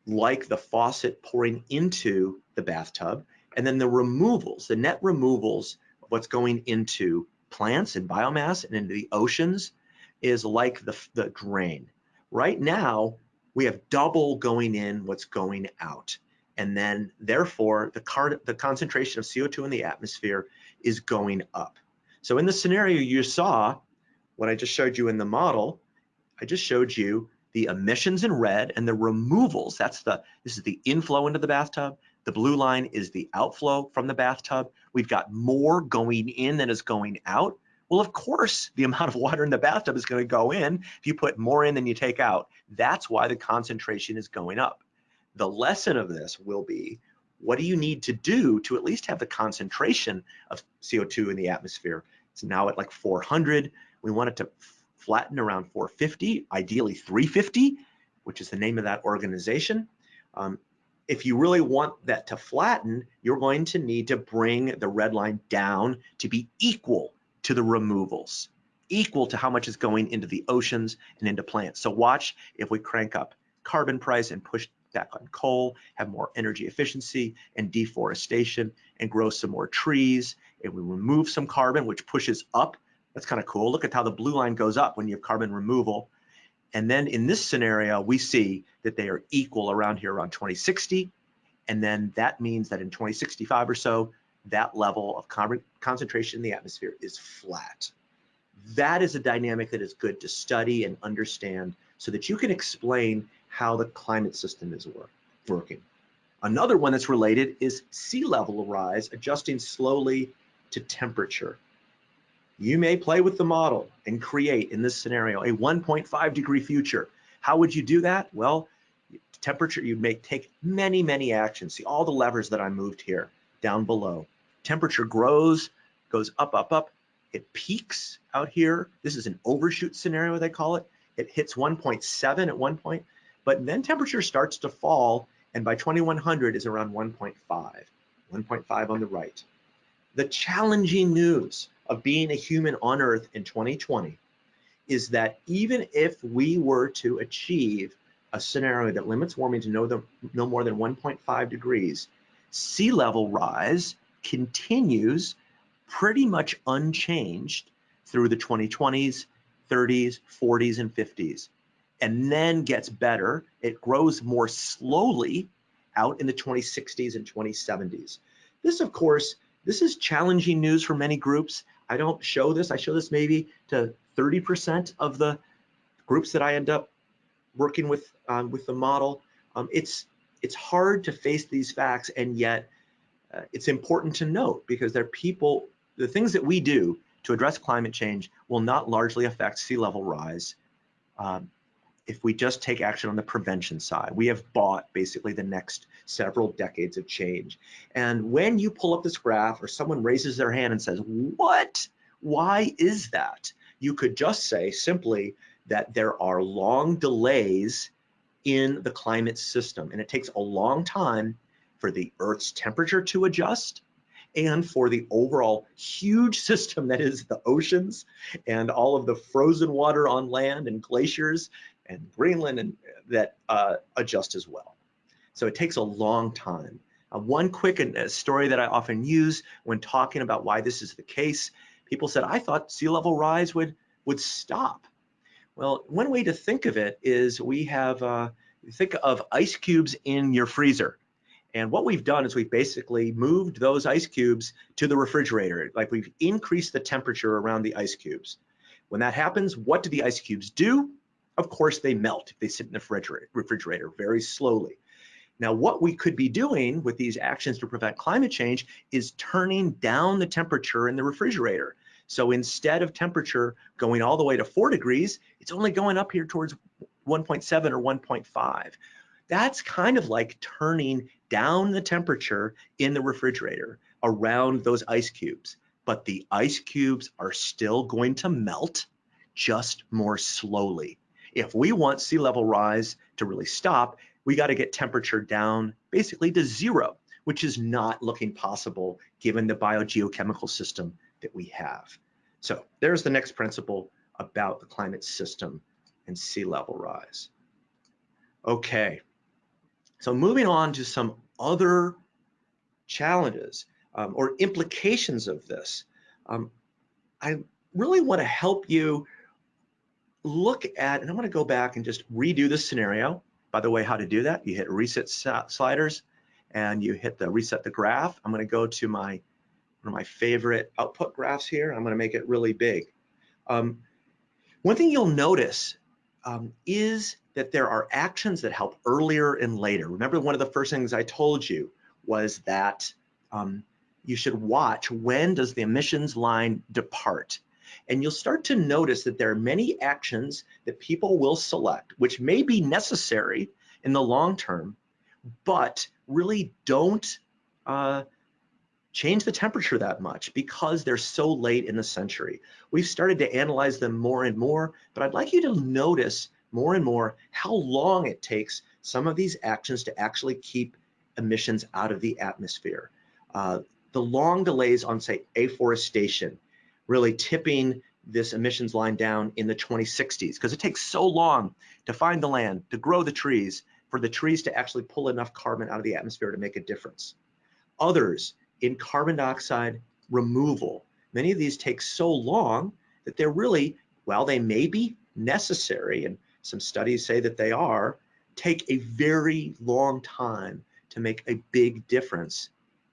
like the faucet pouring into the bathtub. And then the removals, the net removals of what's going into plants and biomass and into the oceans is like the, the drain. Right now, we have double going in what's going out. And then therefore, the, car, the concentration of CO2 in the atmosphere is going up. So in the scenario you saw, what I just showed you in the model, I just showed you the emissions in red and the removals. That's the, this is the inflow into the bathtub. The blue line is the outflow from the bathtub. We've got more going in than is going out. Well, of course, the amount of water in the bathtub is going to go in if you put more in than you take out. That's why the concentration is going up. The lesson of this will be, what do you need to do to at least have the concentration of CO2 in the atmosphere? It's now at like 400. We want it to flatten around 450, ideally 350, which is the name of that organization. Um, if you really want that to flatten, you're going to need to bring the red line down to be equal to the removals, equal to how much is going into the oceans and into plants. So watch if we crank up carbon price and push back on coal, have more energy efficiency and deforestation and grow some more trees. If we remove some carbon, which pushes up that's kind of cool. Look at how the blue line goes up when you have carbon removal. And then in this scenario, we see that they are equal around here around 2060. And then that means that in 2065 or so, that level of carbon concentration in the atmosphere is flat. That is a dynamic that is good to study and understand so that you can explain how the climate system is work, working. Another one that's related is sea level rise adjusting slowly to temperature you may play with the model and create in this scenario a 1.5 degree future. How would you do that? Well, temperature, you may take many, many actions. See all the levers that I moved here down below. Temperature grows, goes up, up, up. It peaks out here. This is an overshoot scenario, they call it. It hits 1.7 at one point, but then temperature starts to fall, and by 2100 is around 1.5, 1.5 on the right. The challenging news of being a human on Earth in 2020 is that even if we were to achieve a scenario that limits warming to no, the, no more than 1.5 degrees, sea level rise continues pretty much unchanged through the 2020s, 30s, 40s, and 50s, and then gets better. It grows more slowly out in the 2060s and 2070s. This, of course, this is challenging news for many groups. I don't show this. I show this maybe to 30% of the groups that I end up working with um, with the model. Um, it's it's hard to face these facts, and yet uh, it's important to note because there are people. The things that we do to address climate change will not largely affect sea level rise. Um, if we just take action on the prevention side. We have bought basically the next several decades of change. And when you pull up this graph or someone raises their hand and says, what? Why is that? You could just say simply that there are long delays in the climate system and it takes a long time for the Earth's temperature to adjust and for the overall huge [LAUGHS] system that is the oceans and all of the frozen water on land and glaciers and Greenland and that uh, adjust as well. So it takes a long time. Uh, one quick uh, story that I often use when talking about why this is the case, people said, I thought sea level rise would, would stop. Well, one way to think of it is we have, uh, think of ice cubes in your freezer. And what we've done is we've basically moved those ice cubes to the refrigerator. Like we've increased the temperature around the ice cubes. When that happens, what do the ice cubes do? Of course, they melt. They sit in the refrigerator, refrigerator very slowly. Now, what we could be doing with these actions to prevent climate change is turning down the temperature in the refrigerator. So instead of temperature going all the way to four degrees, it's only going up here towards 1.7 or 1.5. That's kind of like turning down the temperature in the refrigerator around those ice cubes. But the ice cubes are still going to melt just more slowly. If we want sea level rise to really stop, we got to get temperature down basically to zero, which is not looking possible given the biogeochemical system that we have. So there's the next principle about the climate system and sea level rise. Okay, so moving on to some other challenges um, or implications of this, um, I really want to help you look at, and I'm going to go back and just redo this scenario by the way, how to do that, you hit reset sliders and you hit the reset the graph. I'm gonna go to my one of my favorite output graphs here. I'm gonna make it really big. Um, one thing you'll notice um, is that there are actions that help earlier and later. Remember one of the first things I told you was that um, you should watch when does the emissions line depart. And you'll start to notice that there are many actions that people will select, which may be necessary in the long term, but really don't uh, change the temperature that much because they're so late in the century. We've started to analyze them more and more, but I'd like you to notice more and more how long it takes some of these actions to actually keep emissions out of the atmosphere. Uh, the long delays on, say, afforestation, really tipping this emissions line down in the 2060s because it takes so long to find the land, to grow the trees, for the trees to actually pull enough carbon out of the atmosphere to make a difference. Others in carbon dioxide removal, many of these take so long that they're really, while they may be necessary, and some studies say that they are, take a very long time to make a big difference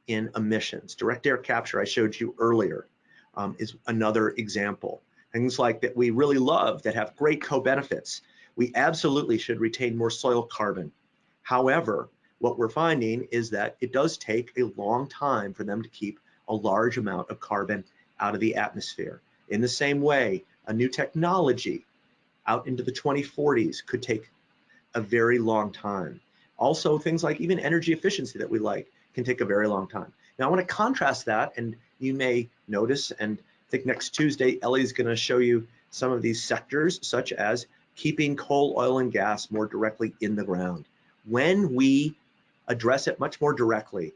in emissions. Direct air capture I showed you earlier um, is another example. Things like that we really love that have great co-benefits. We absolutely should retain more soil carbon. However, what we're finding is that it does take a long time for them to keep a large amount of carbon out of the atmosphere. In the same way, a new technology out into the 2040s could take a very long time. Also, things like even energy efficiency that we like can take a very long time. Now, I want to contrast that, and you may notice, and I think next Tuesday, Ellie's going to show you some of these sectors, such as keeping coal, oil, and gas more directly in the ground. When we address it much more directly,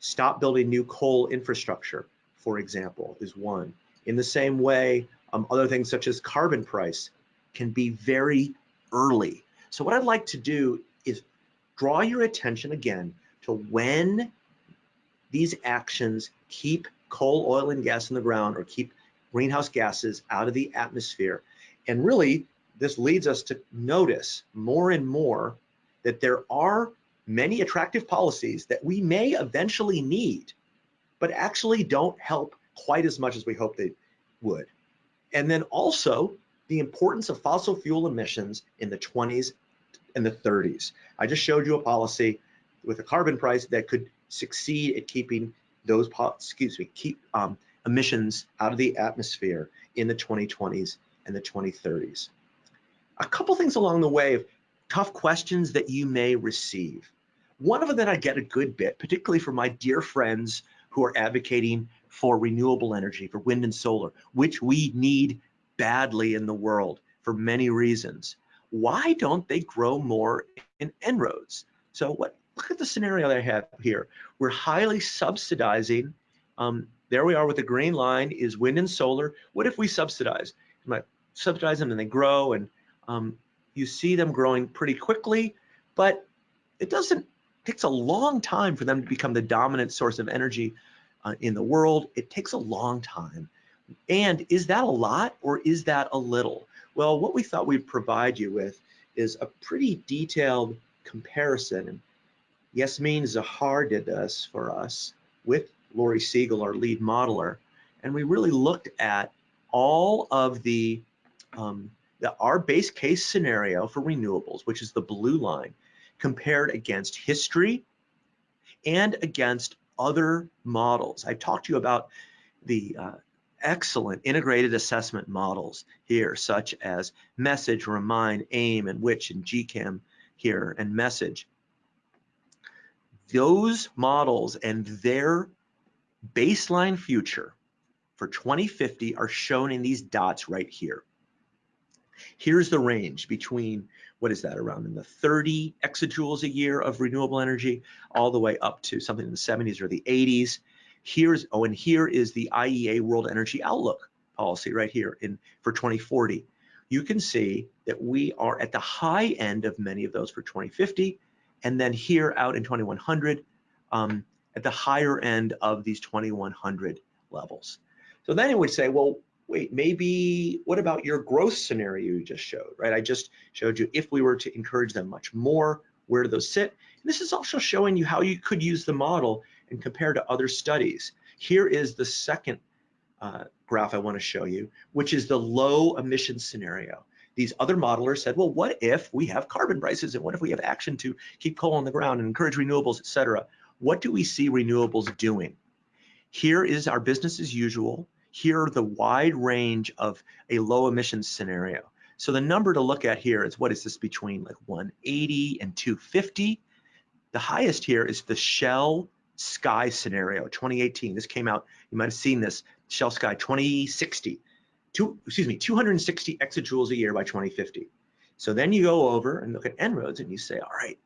stop building new coal infrastructure, for example, is one. In the same way, um, other things such as carbon price can be very early. So what I'd like to do is draw your attention again to when these actions keep coal, oil, and gas in the ground or keep greenhouse gases out of the atmosphere. And really, this leads us to notice more and more that there are many attractive policies that we may eventually need, but actually don't help quite as much as we hope they would. And then also the importance of fossil fuel emissions in the 20s and the 30s. I just showed you a policy with a carbon price that could succeed at keeping those, excuse me, keep um, emissions out of the atmosphere in the 2020s and the 2030s. A couple things along the way of tough questions that you may receive. One of them that I get a good bit, particularly from my dear friends who are advocating for renewable energy, for wind and solar, which we need badly in the world for many reasons. Why don't they grow more in En-ROADS? So what look at the scenario that I have here. We're highly subsidizing. Um, there we are with the green line is wind and solar. What if we subsidize? Might subsidize them and they grow and um, you see them growing pretty quickly, but it doesn't, takes a long time for them to become the dominant source of energy uh, in the world. It takes a long time. And is that a lot or is that a little? Well, what we thought we'd provide you with is a pretty detailed comparison Yasmeen Zahar did this for us with Lori Siegel, our lead modeler, and we really looked at all of the, um, the our base case scenario for renewables, which is the blue line, compared against history and against other models. I talked to you about the uh, excellent integrated assessment models here, such as message, remind, aim, and WITCH, and GCAM here, and message. Those models and their baseline future for 2050 are shown in these dots right here. Here's the range between, what is that, around in the 30 exajoules a year of renewable energy, all the way up to something in the 70s or the 80s. Here's, oh, and here is the IEA World Energy Outlook policy right here in for 2040. You can see that we are at the high end of many of those for 2050, and then here out in 2100, um, at the higher end of these 2100 levels. So then it would say, well, wait, maybe what about your growth scenario you just showed, right? I just showed you if we were to encourage them much more, where do those sit? And this is also showing you how you could use the model and compare to other studies. Here is the second uh, graph I want to show you, which is the low emission scenario. These other modelers said, well, what if we have carbon prices and what if we have action to keep coal on the ground and encourage renewables, et cetera? What do we see renewables doing? Here is our business as usual. Here are the wide range of a low emissions scenario. So the number to look at here is what is this between like 180 and 250? The highest here is the Shell Sky scenario, 2018. This came out, you might have seen this, Shell Sky 2060. Two, excuse me, 260 exajoules a year by 2050. So then you go over and look at En-ROADS and you say, all right,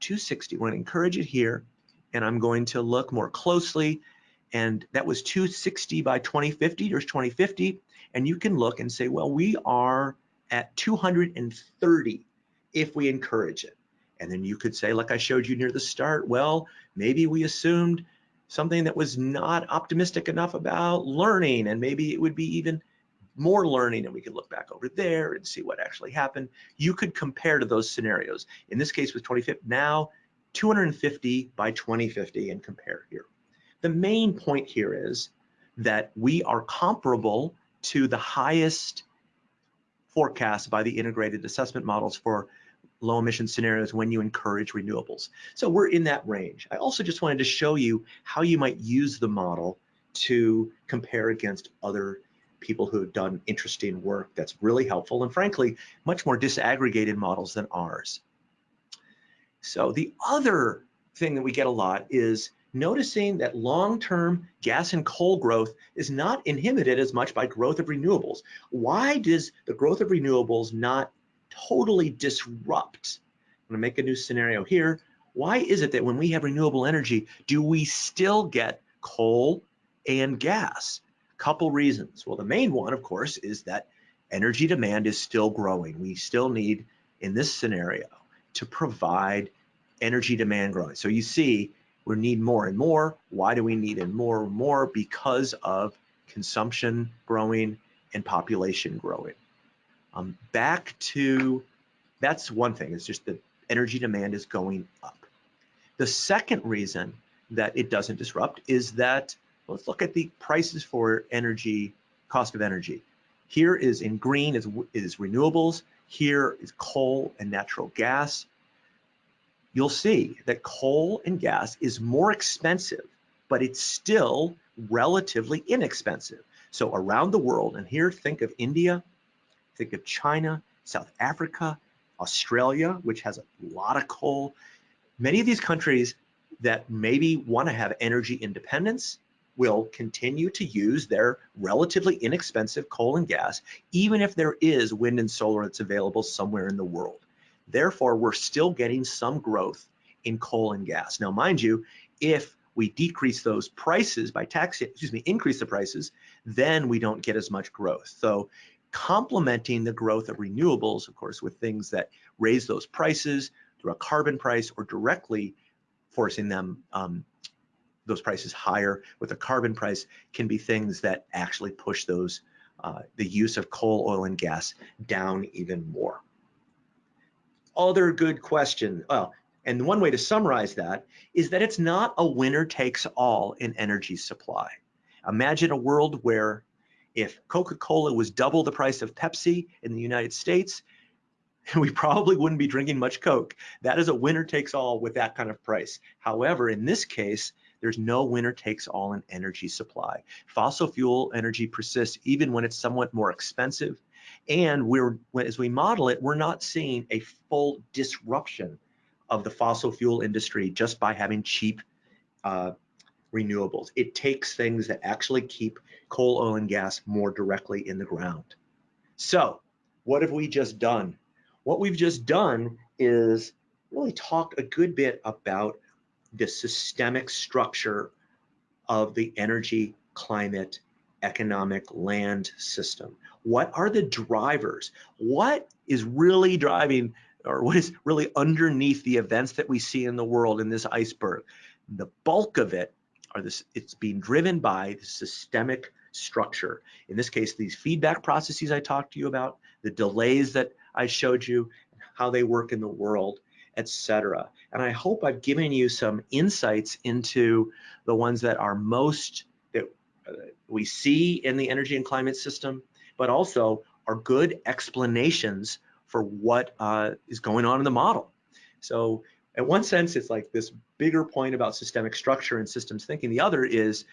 260, we're gonna encourage it here, and I'm going to look more closely and that was 260 by 2050, there's 2050, and you can look and say, well, we are at 230 if we encourage it. And then you could say, like I showed you near the start, well, maybe we assumed something that was not optimistic enough about learning, and maybe it would be even more learning, and we could look back over there and see what actually happened. You could compare to those scenarios. In this case with 2050, now 250 by 2050 and compare here. The main point here is that we are comparable to the highest forecast by the integrated assessment models for low emission scenarios when you encourage renewables. So we're in that range. I also just wanted to show you how you might use the model to compare against other people who have done interesting work that's really helpful and frankly, much more disaggregated models than ours. So the other thing that we get a lot is noticing that long-term gas and coal growth is not inhibited as much by growth of renewables. Why does the growth of renewables not totally disrupt? I'm gonna make a new scenario here. Why is it that when we have renewable energy, do we still get coal and gas? Couple reasons. Well, the main one, of course, is that energy demand is still growing. We still need, in this scenario, to provide energy demand growing. So you see we need more and more. Why do we need and more and more? Because of consumption growing and population growing. Um, back to, that's one thing, it's just that energy demand is going up. The second reason that it doesn't disrupt is that, let's look at the prices for energy, cost of energy. Here is in green is, is renewables, here is coal and natural gas you'll see that coal and gas is more expensive, but it's still relatively inexpensive. So around the world, and here think of India, think of China, South Africa, Australia, which has a lot of coal. Many of these countries that maybe want to have energy independence will continue to use their relatively inexpensive coal and gas, even if there is wind and solar that's available somewhere in the world. Therefore, we're still getting some growth in coal and gas. Now, mind you, if we decrease those prices by tax, excuse me, increase the prices, then we don't get as much growth. So complementing the growth of renewables, of course, with things that raise those prices through a carbon price or directly forcing them um, those prices higher with a carbon price can be things that actually push those uh, the use of coal, oil, and gas down even more other good question. Well, And one way to summarize that is that it's not a winner takes all in energy supply. Imagine a world where if Coca-Cola was double the price of Pepsi in the United States, [LAUGHS] we probably wouldn't be drinking much Coke. That is a winner takes all with that kind of price. However, in this case, there's no winner takes all in energy supply. Fossil fuel energy persists even when it's somewhat more expensive. And we're, as we model it, we're not seeing a full disruption of the fossil fuel industry just by having cheap uh, renewables. It takes things that actually keep coal, oil, and gas more directly in the ground. So what have we just done? What we've just done is really talked a good bit about the systemic structure of the energy, climate, economic land system. What are the drivers? What is really driving or what is really underneath the events that we see in the world in this iceberg? The bulk of it are this, it's being driven by the systemic structure. In this case, these feedback processes I talked to you about, the delays that I showed you, how they work in the world, etc. And I hope I've given you some insights into the ones that are most that uh, we see in the energy and climate system, but also are good explanations for what uh, is going on in the model. So in one sense, it's like this bigger point about systemic structure and systems thinking. The other is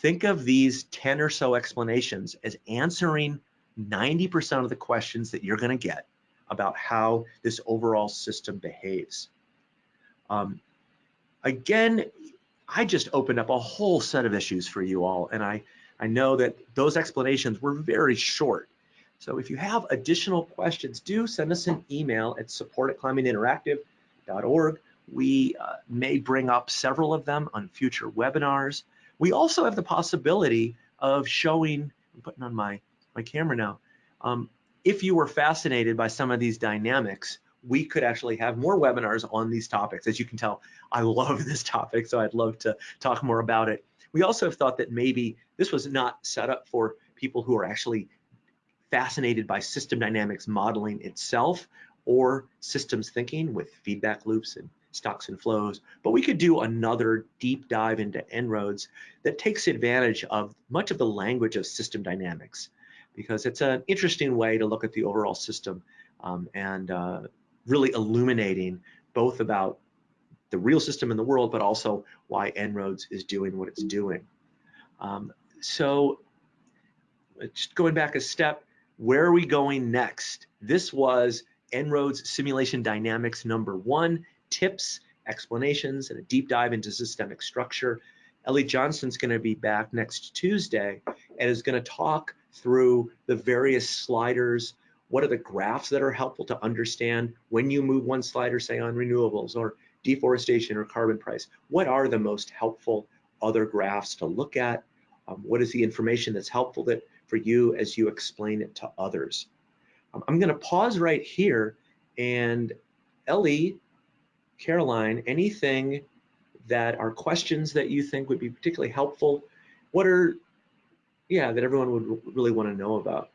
think of these 10 or so explanations as answering 90% of the questions that you're going to get about how this overall system behaves. Um, again, I just opened up a whole set of issues for you all, and I, I know that those explanations were very short. So if you have additional questions, do send us an email at support at climateinteractive.org. We uh, may bring up several of them on future webinars. We also have the possibility of showing, I'm putting on my, my camera now, um, if you were fascinated by some of these dynamics, we could actually have more webinars on these topics. As you can tell, I love [LAUGHS] this topic, so I'd love to talk more about it. We also have thought that maybe this was not set up for people who are actually fascinated by system dynamics modeling itself or systems thinking with feedback loops and stocks and flows, but we could do another deep dive into En-ROADS that takes advantage of much of the language of system dynamics because it's an interesting way to look at the overall system um, and uh, really illuminating both about the real system in the world, but also why En-ROADS is doing what it's doing. Um, so just going back a step, where are we going next? This was En-ROADS Simulation Dynamics number one, tips, explanations, and a deep dive into systemic structure. Ellie Johnston's gonna be back next Tuesday and is gonna talk through the various sliders. What are the graphs that are helpful to understand when you move one slider, say on renewables or deforestation or carbon price? What are the most helpful other graphs to look at? Um, what is the information that's helpful that for you as you explain it to others? Um, I'm going to pause right here and Ellie, Caroline, anything that are questions that you think would be particularly helpful? What are yeah, that everyone would really want to know about.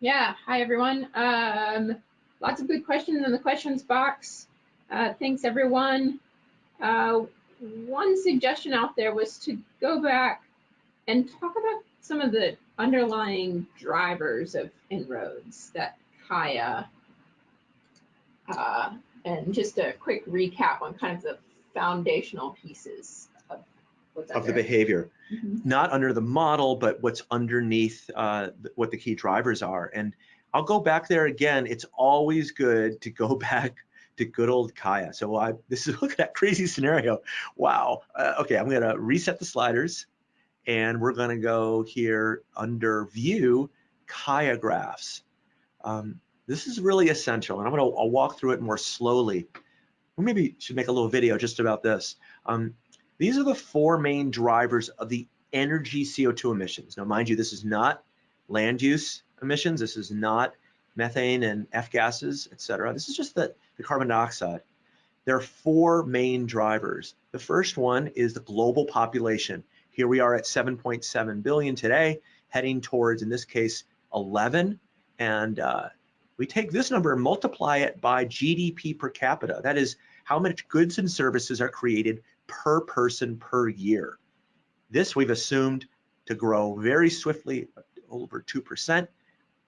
Yeah, hi everyone. Um, lots of good questions in the questions box. Uh, thanks everyone. Uh, one suggestion out there was to go back and talk about some of the underlying drivers of En-ROADS that Kaya, uh, and just a quick recap on kind of the foundational pieces of the behavior, mm -hmm. not under the model, but what's underneath uh, what the key drivers are. And I'll go back there again. It's always good to go [LAUGHS] back to good old Kaya. So I, this is [LAUGHS] look at that crazy scenario. Wow. Uh, okay, I'm gonna reset the sliders and we're gonna go here under view Kaya graphs. Um, this is really essential and I'm gonna I'll walk through it more slowly. Maybe should make a little video just about this. Um, these are the four main drivers of the energy CO2 emissions. Now, mind you, this is not land use emissions. This is not methane and F gases, et cetera. This is just the, the carbon dioxide. There are four main drivers. The first one is the global population. Here we are at 7.7 billion today, heading towards, in this case, 11. And uh, we take this number and multiply it by GDP per capita. That is how much goods and services are created per person per year. This we've assumed to grow very swiftly, over 2%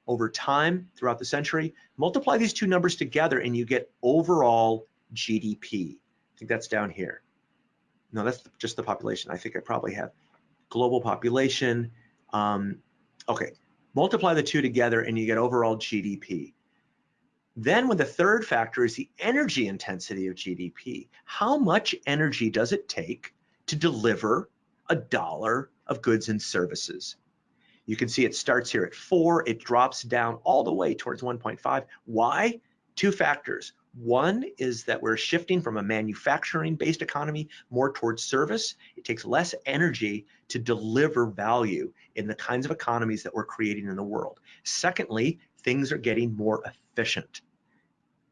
over time throughout the century. Multiply these two numbers together and you get overall GDP. I think that's down here. No, that's just the population. I think I probably have global population. Um, okay, multiply the two together and you get overall GDP. Then when the third factor is the energy intensity of GDP, how much energy does it take to deliver a dollar of goods and services? You can see it starts here at four, it drops down all the way towards 1.5. Why? Two factors. One is that we're shifting from a manufacturing based economy more towards service. It takes less energy to deliver value in the kinds of economies that we're creating in the world. Secondly, things are getting more efficient.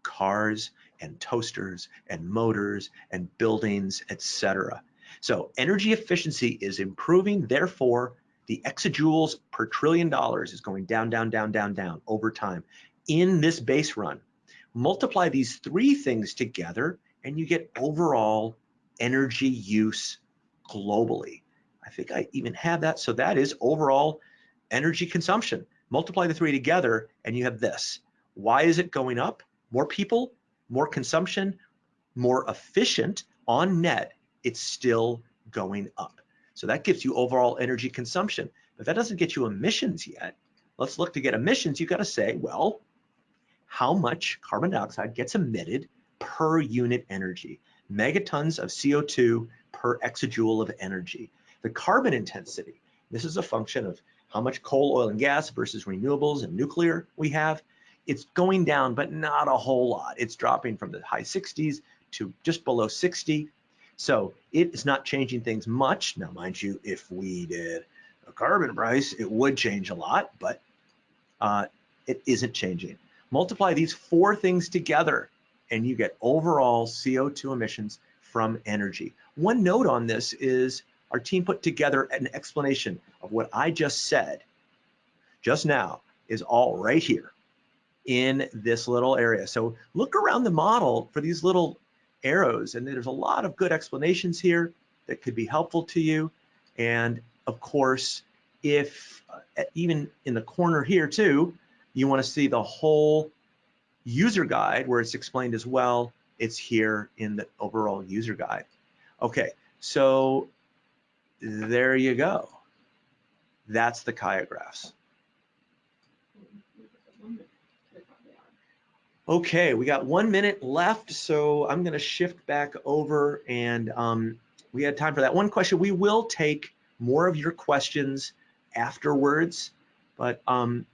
Cars and toasters and motors and buildings, etc. So energy efficiency is improving, therefore the exajoules per trillion dollars is going down, down, down, down, down over time in this base run. Multiply these three things together and you get overall energy use globally. I think I even have that. So that is overall energy consumption. Multiply the three together and you have this. Why is it going up? More people, more consumption, more efficient on net, it's still going up. So that gives you overall energy consumption, but that doesn't get you emissions yet. Let's look to get emissions. You've got to say, well, how much carbon dioxide gets emitted per unit energy? Megatons of CO2 per exajoule of energy. The carbon intensity, this is a function of how much coal, oil, and gas versus renewables and nuclear we have. It's going down, but not a whole lot. It's dropping from the high 60s to just below 60. So it is not changing things much. Now, mind you, if we did a carbon price, it would change a lot, but uh, it isn't changing. Multiply these four things together and you get overall CO2 emissions from energy. One note on this is our team put together an explanation of what I just said just now is all right here in this little area. So look around the model for these little arrows. And there's a lot of good explanations here that could be helpful to you. And of course, if uh, even in the corner here too, you want to see the whole user guide where it's explained as well, it's here in the overall user guide. Okay, so there you go. That's the Kaya graphs. Okay, we got one minute left, so I'm going to shift back over and um, we had time for that one question. We will take more of your questions afterwards, but um,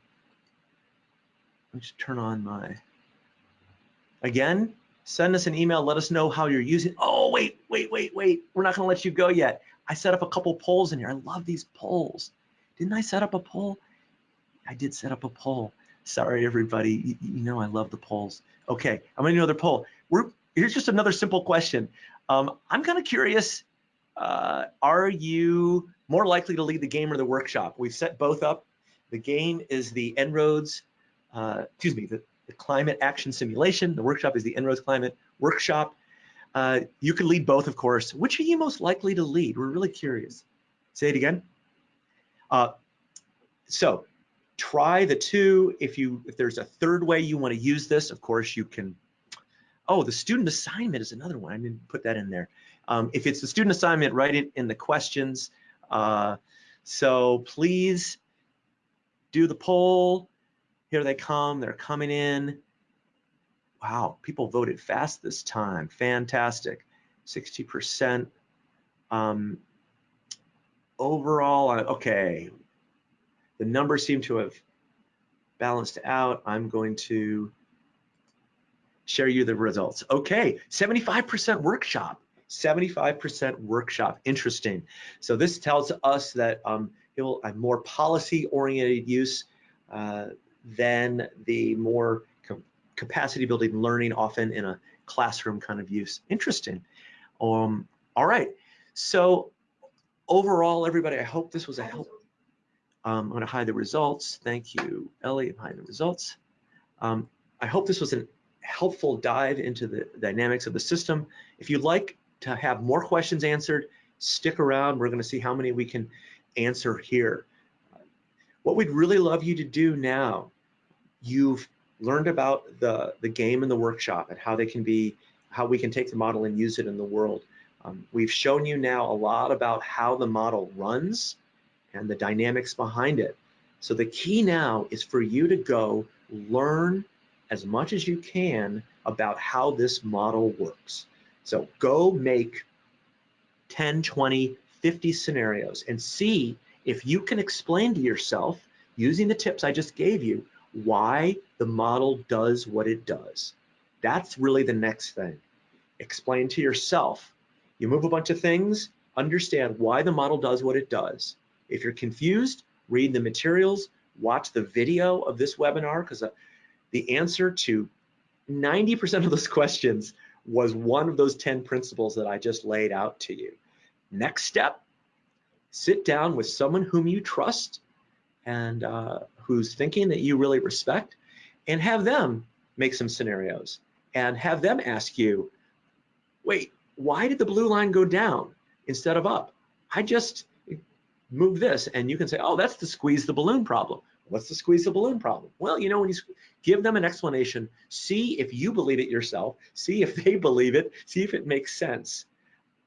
let me just turn on my, again, send us an email, let us know how you're using, oh, wait, wait, wait, wait, we're not gonna let you go yet. I set up a couple polls in here. I love these polls. Didn't I set up a poll? I did set up a poll. Sorry, everybody. You, you, know I love the polls. Okay, I'm gonna do another poll. We're, here's just another simple question. Um, I'm kind of curious, uh, are you more likely to lead the game or the workshop? We've set both up. The game is the En-ROADS, uh, excuse me, the, the, climate action simulation. The workshop is the En-ROADS climate workshop. Uh, you can lead both, of course. Which are you most likely to lead? We're really curious. Say it again. Uh, so try the two. If you if there's a third way you want to use this, of course you can. Oh, the student assignment is another one. I didn't put that in there. Um, if it's the student assignment, write it in the questions. Uh, so please do the poll. Here they come. They're coming in. Wow, people voted fast this time. Fantastic. 60%. Um, overall, okay, the numbers seem to have balanced out. I'm going to share you the results. Okay, 75% workshop, 75% workshop, interesting. So this tells us that um, it will have more policy oriented use uh, than the more capacity building learning often in a classroom kind of use. Interesting. Um, all right, so overall, everybody, I hope this was a help. Um, I'm going to hide the results. Thank you, Ellie. Hiding the results. Um, I hope this was a helpful dive into the dynamics of the system. If you'd like to have more questions answered, stick around. We're going to see how many we can answer here. What we'd really love you to do now, you've learned about the, the game and the workshop and how they can be, how we can take the model and use it in the world. Um, we've shown you now a lot about how the model runs and the dynamics behind it. So the key now is for you to go learn as much as you can about how this model works. So go make 10, 20, 50 scenarios and see if you can explain to yourself using the tips I just gave you why the model does what it does. That's really the next thing. Explain to yourself. You move a bunch of things, understand why the model does what it does. If you're confused, read the materials, watch the video of this webinar because uh, the answer to 90% of those [LAUGHS] questions was one of those 10 principles that I just laid out to you. Next step, sit down with someone whom you trust and uh, who's thinking that you really respect and have them make some scenarios and have them ask you, wait, why did the blue line go down instead of up? I just moved this and you can say, oh, that's the squeeze the balloon problem. What's the squeeze the balloon problem? Well, you know, when you give them an explanation, see if you believe it yourself, see if they [LAUGHS] believe it, see if it makes sense.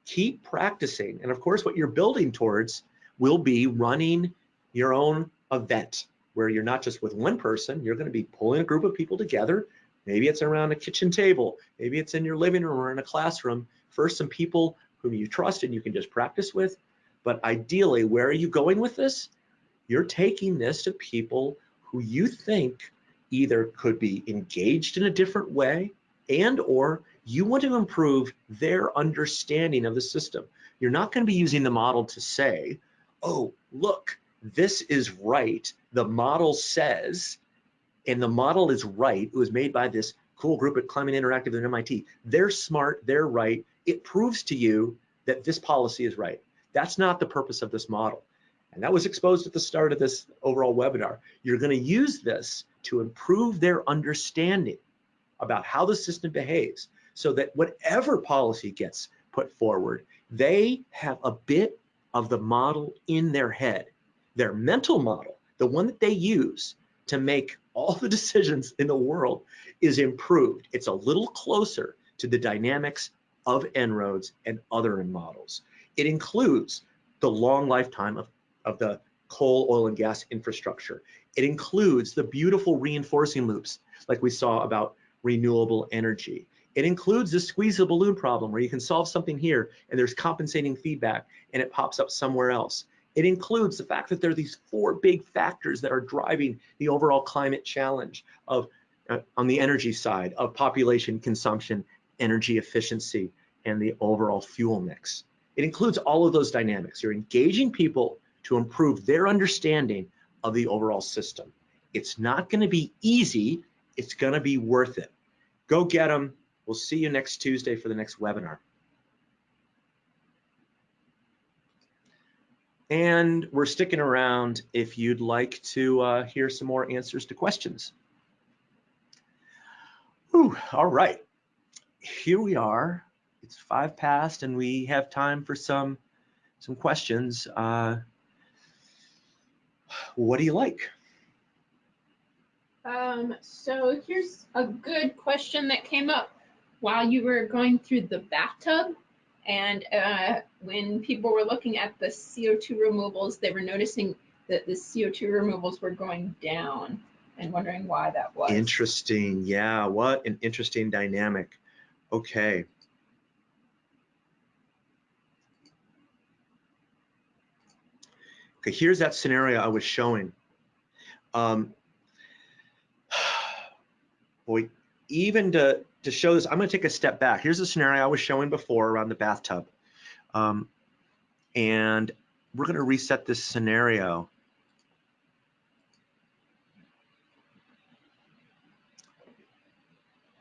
Keep practicing. And of course, what you're building towards will be running your own event where you're not just with one person, you're going to be pulling a group of people together. Maybe it's around a kitchen table, maybe it's in your living room or in a classroom. First, some people whom you trust and you can just practice with. But ideally, where are you going with this? You're taking this to people who you think either could be engaged in a different way and or you want to improve their understanding of the system. You're not going to be using the model to say, oh, look, this is right. The model says, and the model is right. It was made by this cool group at Climate Interactive at MIT. They're smart, they're right. It proves to you that this policy is right. That's not the purpose of this model. And that was exposed at the start of this overall webinar. You're going to use this to improve their understanding about how the system behaves so that whatever policy gets put forward, they have a bit of the model in their head, their mental model, the one that they use to make all the [LAUGHS] decisions in the world is improved. It's a little closer to the dynamics of En-ROADS and other models. It includes the long lifetime of of the coal, oil, and gas infrastructure. It includes the beautiful reinforcing loops like we saw about renewable energy. It includes the squeeze the balloon problem where you can solve something here and there's compensating feedback and it pops up somewhere else. It includes the fact that there are these four big factors that are driving the overall climate challenge of uh, on the energy side of population consumption, energy efficiency, and the overall fuel mix. It includes all of those dynamics. You're engaging people to improve their understanding of the overall system. It's not going to be easy. It's going to be worth it. Go get them. We'll see you next Tuesday for the next webinar. And we're sticking around if you'd like to uh, hear some more answers to questions. Ooh, all right, here we are. It's five past and we have time for some some questions. Uh, what do you like? Um, so here's a good question that came up while you were going through the bathtub. And uh, when people were looking at the CO2 removals, they were noticing that the CO2 removals were going down and wondering why that was. Interesting. Yeah, what an interesting dynamic. Okay. Okay, here's that scenario I was showing. Um, [SIGHS] boy, even to, to show this, I'm gonna take a step back. Here's the scenario I was showing before around the bathtub. Um, and we're gonna reset this scenario.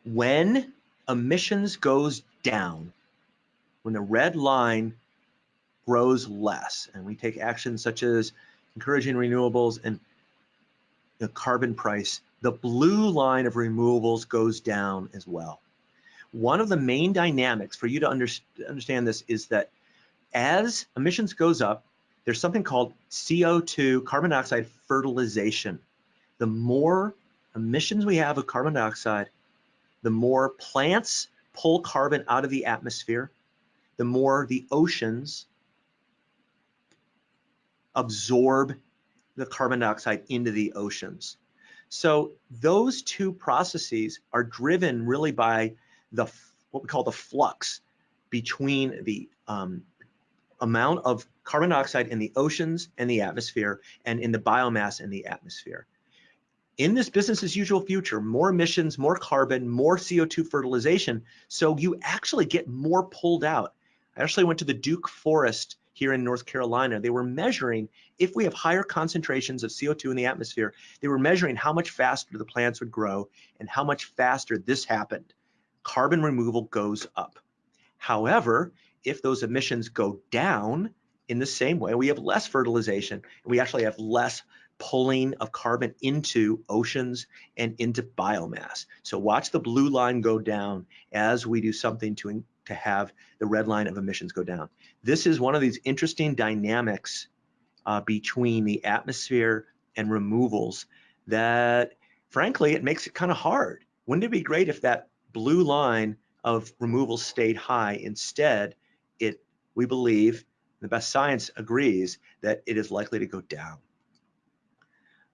When emissions goes down, when the red line grows less. And we take actions such as encouraging renewables and the carbon price the blue line of removals goes down as well. One of the main dynamics for you to under, understand this is that as emissions goes up, there's something called CO2, carbon dioxide fertilization. The more emissions we have of carbon dioxide, the more plants pull carbon out of the atmosphere, the more the oceans absorb the carbon dioxide into the oceans. So those two processes are driven really by the what we call the flux between the um, amount of carbon dioxide in the oceans and the atmosphere and in the biomass in the atmosphere. In this business as usual future, more emissions, more carbon, more CO2 fertilization, so you actually get more pulled out. I actually went to the Duke Forest here in North Carolina, they were measuring if we have higher concentrations of CO2 in the atmosphere, they were measuring how much faster the plants would grow and how much faster this happened. Carbon removal goes up. However, if those emissions go down in the same way, we have less fertilization and we actually have less pulling of carbon into oceans and into biomass. So watch the blue line go down as we do something to to have the red line of emissions go down. This is one of these interesting dynamics uh, between the atmosphere and removals that frankly, it makes it kind of hard. Wouldn't it be great if that blue line of removals stayed high? Instead, it we believe, the best science agrees, that it is likely to go down.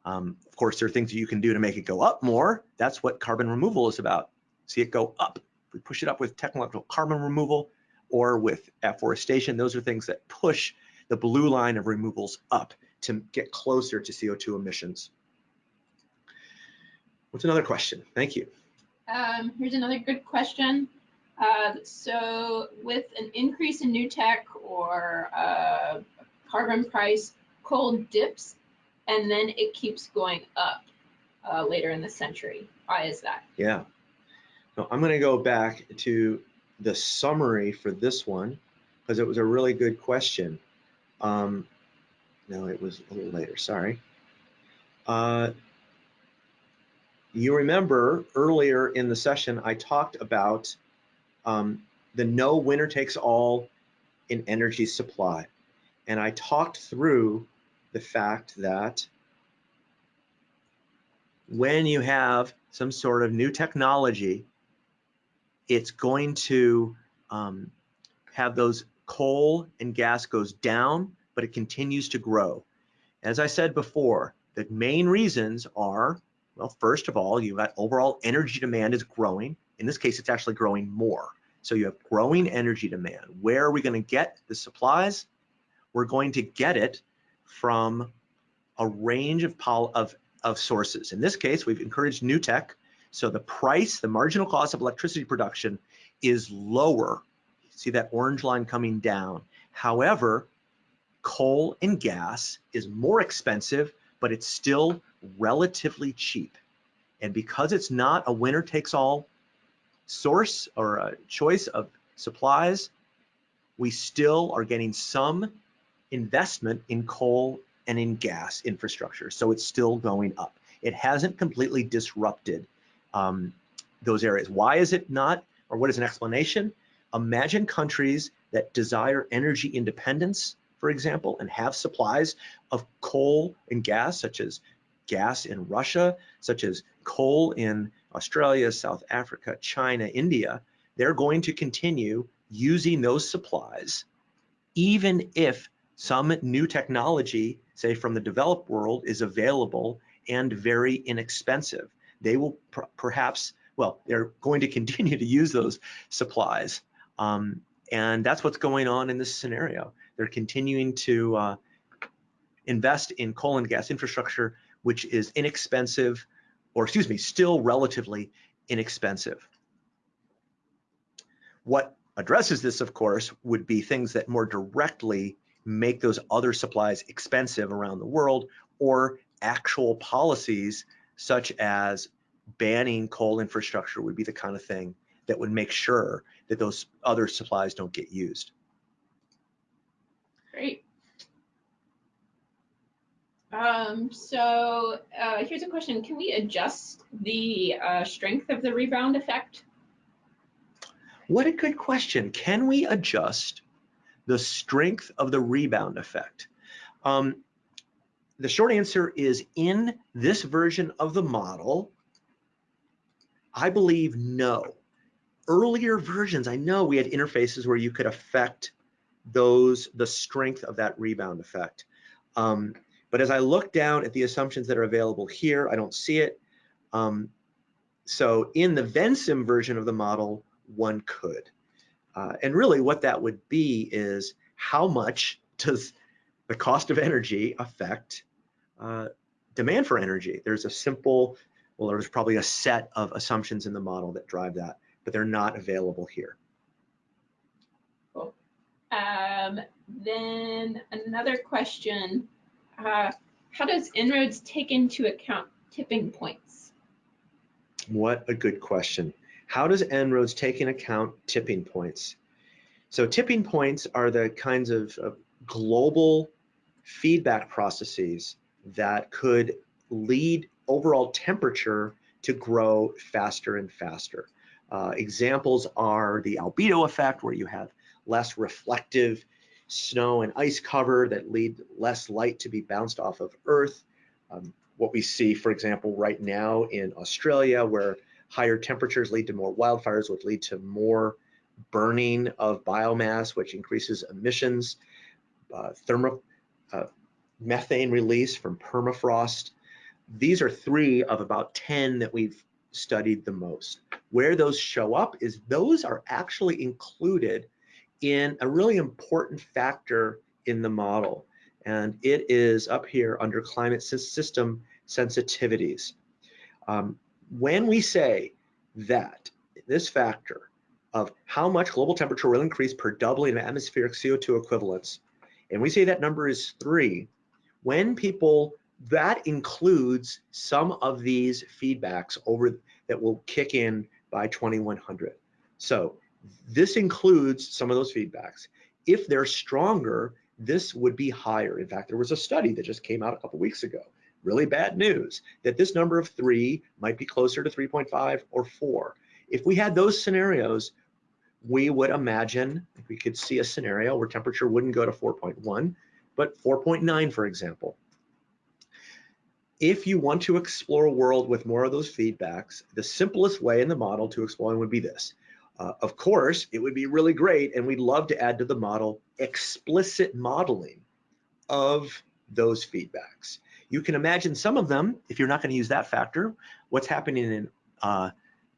Um, of course, there are things that you can do to make it go up more. That's what carbon removal is about. See it go up we push it up with technological carbon removal or with afforestation. Those are things that push the blue line of removals up to get closer to CO2 emissions. What's another question? Thank you. Um, here's another good question. Uh, so with an increase in new tech or uh, carbon price, coal dips and then it keeps going up uh, later in the century. Why is that? Yeah, I'm going to go back to the summary for this one because it was a really good question. Um, no, it was a little later, sorry. Uh, you remember earlier in the session, I talked about um, the no winner takes all in energy supply. And I talked through the fact that when you have some sort of new technology it's going to um, have those coal and gas goes down, but it continues to grow. As I said before, the main reasons are, well, first of all, you've got overall energy demand is growing. In this case, it's actually growing more. So you have growing energy demand. Where are we going to get the supplies? We're going to get it from a range of, of, of sources. In this case, we've encouraged new tech so the price, the marginal cost of electricity production is lower. See that orange line coming down. However, coal and gas is more expensive, but it's still relatively cheap. And because it's not a winner takes all source or a choice of supplies, we still are getting some investment in coal and in gas infrastructure. So it's still going up. It hasn't completely disrupted um, those areas. Why is it not, or what is an explanation? Imagine countries that desire energy independence, for example, and have supplies of coal and gas, such as gas in Russia, such as coal in Australia, South Africa, China, India, they're going to continue using those supplies, even if some new technology, say from the developed world, is available and very inexpensive they will perhaps, well, they're going to [LAUGHS] continue to use those supplies. Um, and that's what's going on in this scenario. They're continuing to uh, invest in coal and gas infrastructure, which is inexpensive, or excuse me, still relatively inexpensive. What addresses this, of course, would be things that more directly make those other supplies expensive around the world or actual policies such as banning coal infrastructure would be the kind of thing that would make sure that those other supplies don't get used. Great. Um, so uh, here's a question. Can we adjust the uh, strength of the rebound effect? What a good question. Can we adjust the strength of the rebound effect? Um, the short answer is in this version of the model, I believe no. Earlier versions, I know we had interfaces where you could affect those, the strength of that rebound effect. Um, but as I look down at the assumptions that are available here, I don't see it. Um, so in the Vensim version of the model, one could. Uh, and really what that would be is how much does the cost of energy affect uh, demand for energy? There's a simple, well, there's probably a set of assumptions in the model that drive that, but they're not available here. Cool. Um, then another question, uh, how does En-ROADS take into account tipping points? What a good question. How does En-ROADS take into account tipping points? So tipping points are the kinds of, of global feedback processes that could lead overall temperature to grow faster and faster. Uh, examples are the albedo effect, where you have less reflective snow and ice cover that lead less light to be bounced off of Earth. Um, what we see, for example, right now in Australia, where higher temperatures lead to more wildfires, which lead to more burning of biomass, which increases emissions, uh, thermo, uh, methane release from permafrost. These are three of about 10 that we've studied the most. Where those show up is those are actually included in a really important factor in the model. And it is up here under climate system sensitivities. Um, when we say that this factor of how much global temperature will increase per doubling of atmospheric CO2 equivalents, and we say that number is three, when people, that includes some of these feedbacks over that will kick in by 2100. So this includes some of those feedbacks. If they're stronger, this would be higher. In fact, there was a study that just came out a couple weeks ago, really bad news, that this number of three might be closer to 3.5 or four. If we had those scenarios, we would imagine we could see a scenario where temperature wouldn't go to 4.1, but 4.9, for example. If you want to explore a world with more of those feedbacks, the simplest way in the model to explore would be this. Uh, of course, it would be really great, and we'd love to add to the model explicit modeling of those feedbacks. You can imagine some of them, if you're not going to use that factor, what's happening in uh,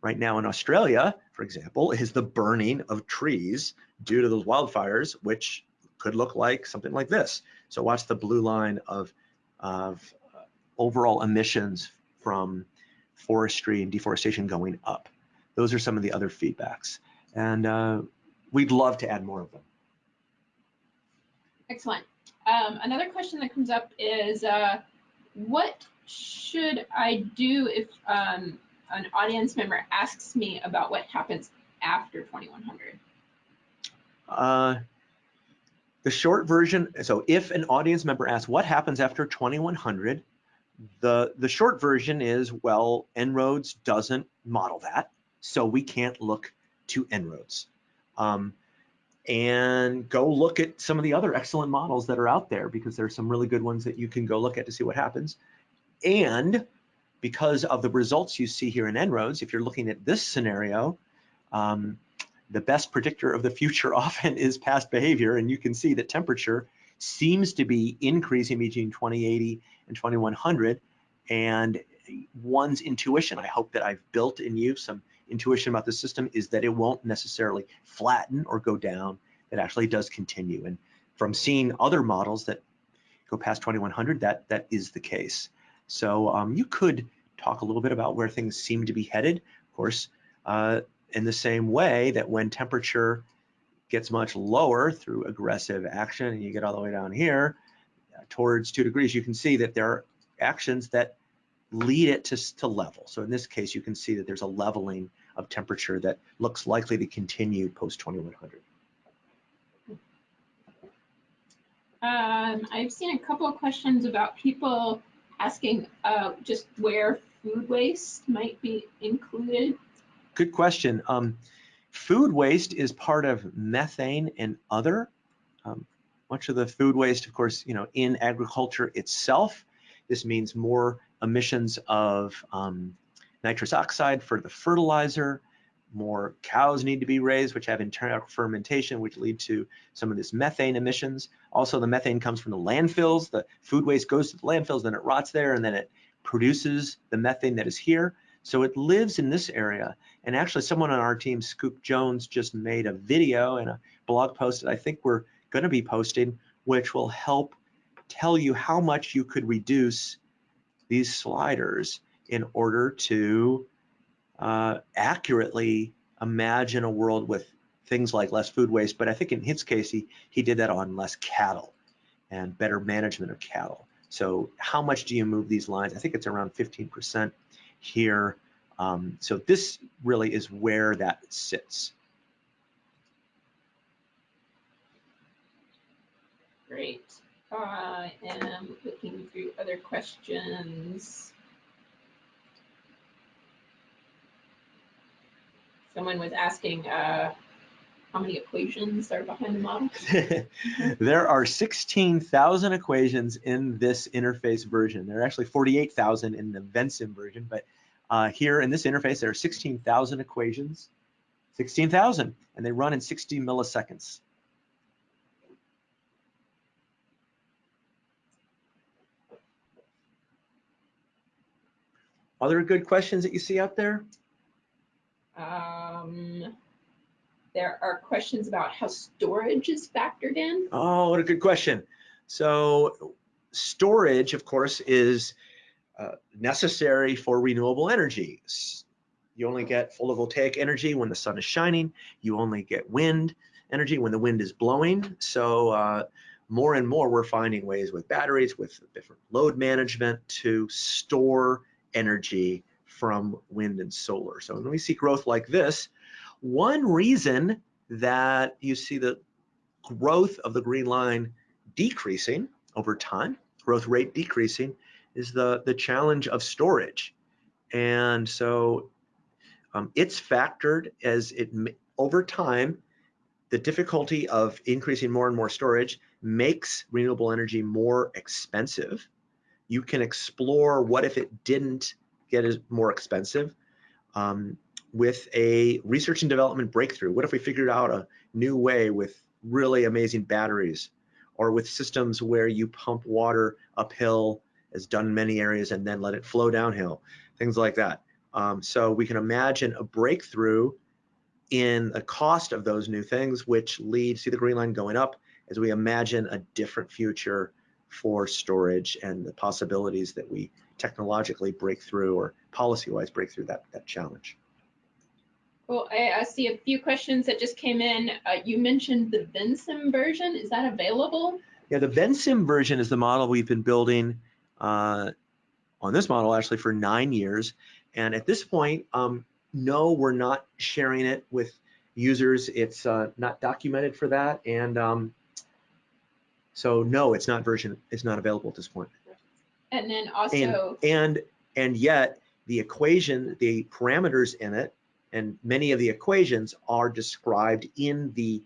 right now in Australia, for example, is the burning of trees due to those wildfires, which could look like something like this. So watch the blue line of, of overall emissions from forestry and deforestation going up. Those are some of the other feedbacks. And uh, we'd love to add more of them. Excellent. Um, another question that comes up is, uh, what should I do if um, an audience member asks me about what happens after 2100? Uh, the short version, so if an audience member asks what happens after 2100, the, the short version is, well, En-ROADS doesn't model that so we can't look to En-ROADS. Um, and go look at some of the other excellent models that are out there because there's some really good ones that you can go look at to see what happens. And because of the results you see here in En-ROADS, if you're looking at this scenario, um, the best predictor of the future [LAUGHS] often is past behavior. And you can see that temperature seems to be increasing between 2080 and 2100. And one's intuition, I hope that I've built in you some intuition about the system is that it won't necessarily flatten or go down. It actually does continue. And from seeing other models that go past 2100, that, that is the case. So um, you could talk a little bit about where things seem to be headed. Of course, uh, in the same way that when temperature gets much lower through aggressive action and you get all the way down here uh, towards two degrees, you can see that there are actions that lead it to, to level. So in this case, you can see that there's a leveling of temperature that looks likely to continue post 2100. Um, I've seen a couple of questions about people asking uh, just where food waste might be included. Good question. Um, food waste is part of methane and other. Um, much of the food waste, of course, you know, in agriculture itself. This means more emissions of um, nitrous oxide for the fertilizer, more cows need to be raised, which have internal fermentation, which lead to some of this methane emissions. Also, the methane comes from the landfills. The food waste goes to the landfills, then it rots there, and then it produces the methane that is here. So it lives in this area. And actually, someone on our team, Scoop Jones, just made a video and a blog post that I think we're going to be posting, which will help tell you how much you could reduce these sliders in order to uh, accurately imagine a world with things like less food waste. But I think in his case, he, he did that on less cattle and better management of cattle. So how much do you move these lines? I think it's around 15% here. Um, so this really is where that sits. Great. I am looking through other questions. Someone was asking uh, how many equations are behind the model? [LAUGHS] there are 16,000 equations in this interface version. There are actually 48,000 in the Vensim version, but uh, here in this interface, there are 16,000 equations, 16,000, and they run in 60 milliseconds. Other good questions that you see out there? Um, there are questions about how storage is factored in. Oh, what a good question. So storage, of course, is uh, necessary for renewable energy. You only get photovoltaic energy when the sun is shining. You only get wind energy when the wind is blowing. So uh, more and more we're finding ways with batteries, with different load management to store energy from wind and solar. So when we see growth like this, one reason that you see the growth of the green line decreasing over time, growth rate decreasing, is the, the challenge of storage. And so um, it's factored as it over time, the difficulty of increasing more and more storage makes renewable energy more expensive. You can explore what if it didn't get more expensive um, with a research and development breakthrough. What if we figured out a new way with really amazing batteries or with systems where you pump water uphill as done in many areas and then let it flow downhill, things like that. Um, so we can imagine a breakthrough in the cost of those new things, which leads to the green line going up as we imagine a different future for storage and the possibilities that we technologically break through or policy-wise break through that, that challenge. Well, I, I, see a few questions that just came in. Uh, you mentioned the Vensim version. Is that available? Yeah, the Vensim version is the model we've been building uh, on this model actually for nine years. And at this point, um, no, we're not sharing it with users. It's uh, not documented for that. And um, so no, it's not version, it's not available at this point. And then also. And, and, and yet the equation, the parameters in it, and many of the equations are described in the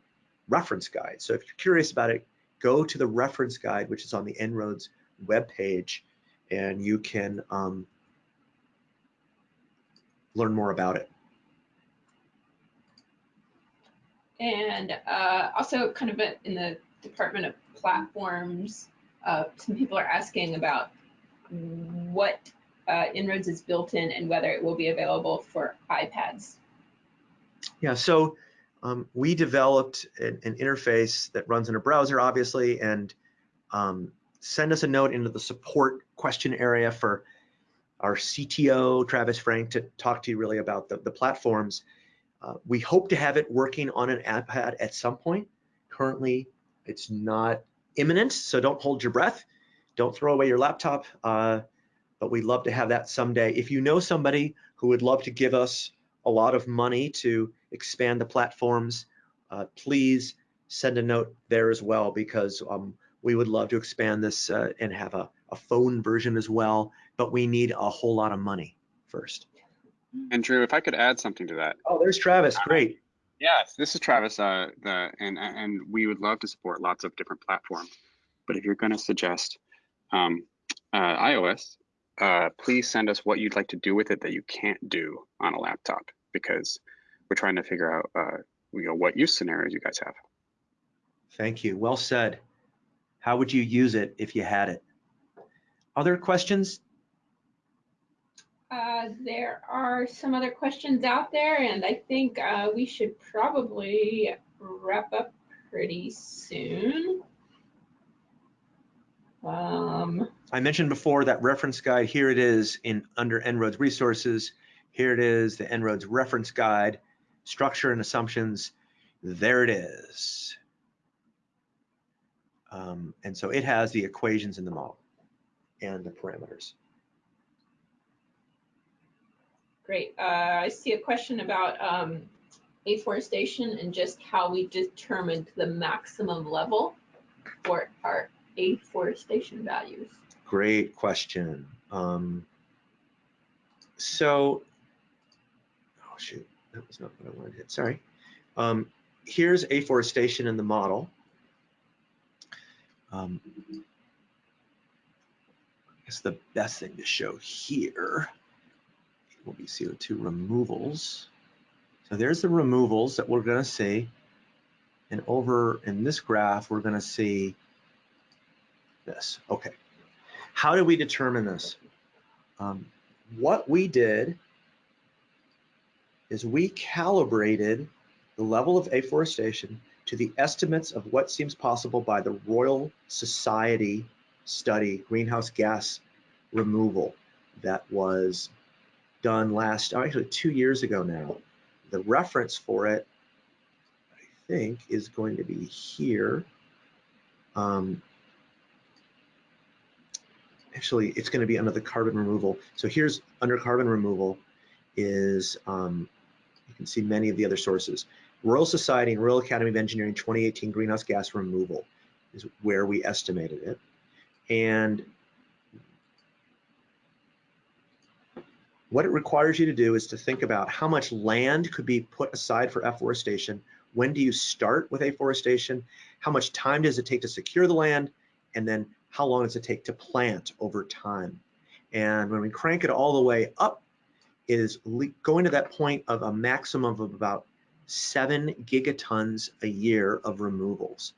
reference guide. So if you're curious about it, go to the reference guide, which is on the En-ROADS webpage, and you can um, learn more about it. And uh, also kind of in the Department of Platforms, uh, some people are asking about what uh, En-ROADS is built in and whether it will be available for iPads. Yeah, so um, we developed an, an, interface that runs in a browser, obviously, and um, send us a note into the support question area for our CTO, Travis Franck, to talk to you really about the, the platforms. Uh, we hope to have it working on an iPad at some point. Currently, it's not imminent, so don't hold your breath don't throw away your laptop, uh, but we'd love to have that someday. If you know somebody who would love to give us a lot of money to expand the platforms, uh, please send a note there as well because um, we would love to expand this uh, and have a, a phone version as well, but we need a whole lot of money first. And Drew, if I could add something to that. Oh, there's Travis. Great. Yes, this is Travis, uh, the, and, and we would love to support lots of different platforms. But if you're going to suggest um, uh, iOS, uh, please send us what you'd like to do with it that you can't do on a laptop because we're trying to figure out uh, you know, what use scenarios you guys have. Thank you. Well said. How would you use it if you had it? Other questions? Uh, there are some other questions out there, and I think uh, we should probably wrap up pretty soon. Um, I mentioned before that reference guide. Here it is in under En-ROADS resources. Here it is, the En-ROADS reference guide, structure and assumptions. There it is. Um, and so it has the equations in the model and the parameters. great. Uh, I see a question about um, afforestation and just how we determined the maximum level for our afforestation values. Great question. Um, so, oh shoot, that was not what I wanted to hit, sorry. Um, here's afforestation in the model. Um, I guess the best thing to show here will be CO2 removals. So there's the removals that we're gonna see. And over in this graph, we're gonna see this, okay. How do we determine this? Um, what we did is we calibrated the level of afforestation to the estimates of what seems possible by the Royal Society study, greenhouse gas removal, that was done last, oh, actually two years ago now. The reference for it, I think, is going to be here. Um, actually, it's going to be under the carbon removal. So here's under carbon removal is, um, you can see many of the other sources. Royal Society and Royal Academy of Engineering 2018 greenhouse gas removal is where we estimated it. And what it requires you to do is to think about how much land could be put aside for afforestation. When do you start with afforestation? How much time does it take to secure the land? And then how long does it take to plant over time? And when we crank it all the way up, it is going to that point of a maximum of about seven gigatons a year of removals.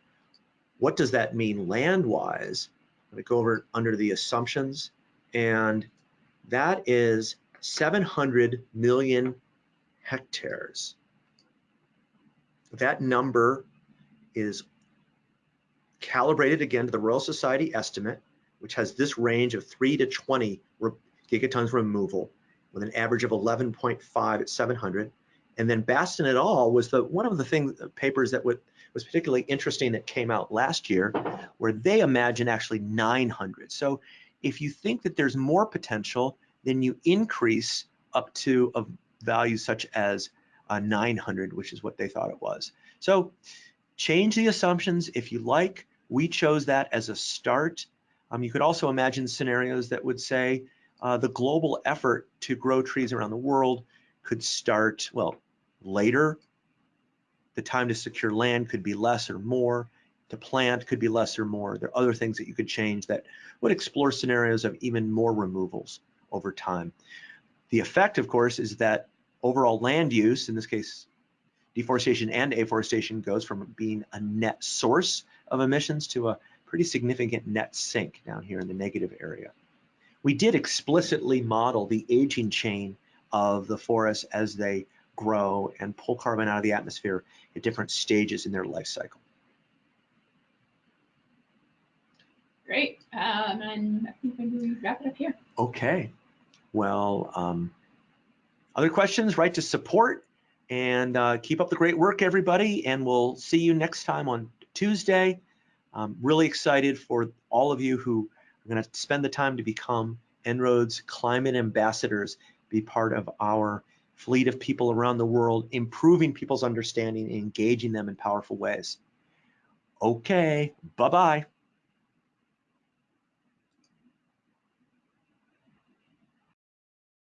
What does that mean land-wise? I'm gonna go over under the assumptions, and that is 700 million hectares. That number is calibrated again to the Royal Society estimate, which has this range of 3 to 20 gigatons removal with an average of 11.5 at 700. And then Bastin et al. was the one of the things papers that would, was particularly interesting that came out last year, where they imagine actually 900. So if you think that there's more potential, then you increase up to a value such as uh, 900, which is what they thought it was. So change the assumptions if you like. We chose that as a start. Um, you could also imagine scenarios that would say uh, the global effort to grow trees around the world could start, well, later. The time to secure land could be less or more. To plant could be less or more. There are other things that you could change that would explore scenarios of even more removals over time. The effect, of course, is that overall land use, in this case, deforestation and afforestation goes from being a net source of emissions to a pretty significant net sink down here in the negative area. We did explicitly model the aging chain of the forests as they grow and pull carbon out of the atmosphere at different stages in their life cycle. Great, um, and I think maybe we wrap it up here. Okay, well, um, other questions, write to support and uh, keep up the great work, everybody. And we'll see you next time on Tuesday. I'm really excited for all of you who are going to spend the time to become En-ROADS climate ambassadors, be part of our fleet of people around the world, improving people's understanding, and engaging them in powerful ways. Okay, bye-bye.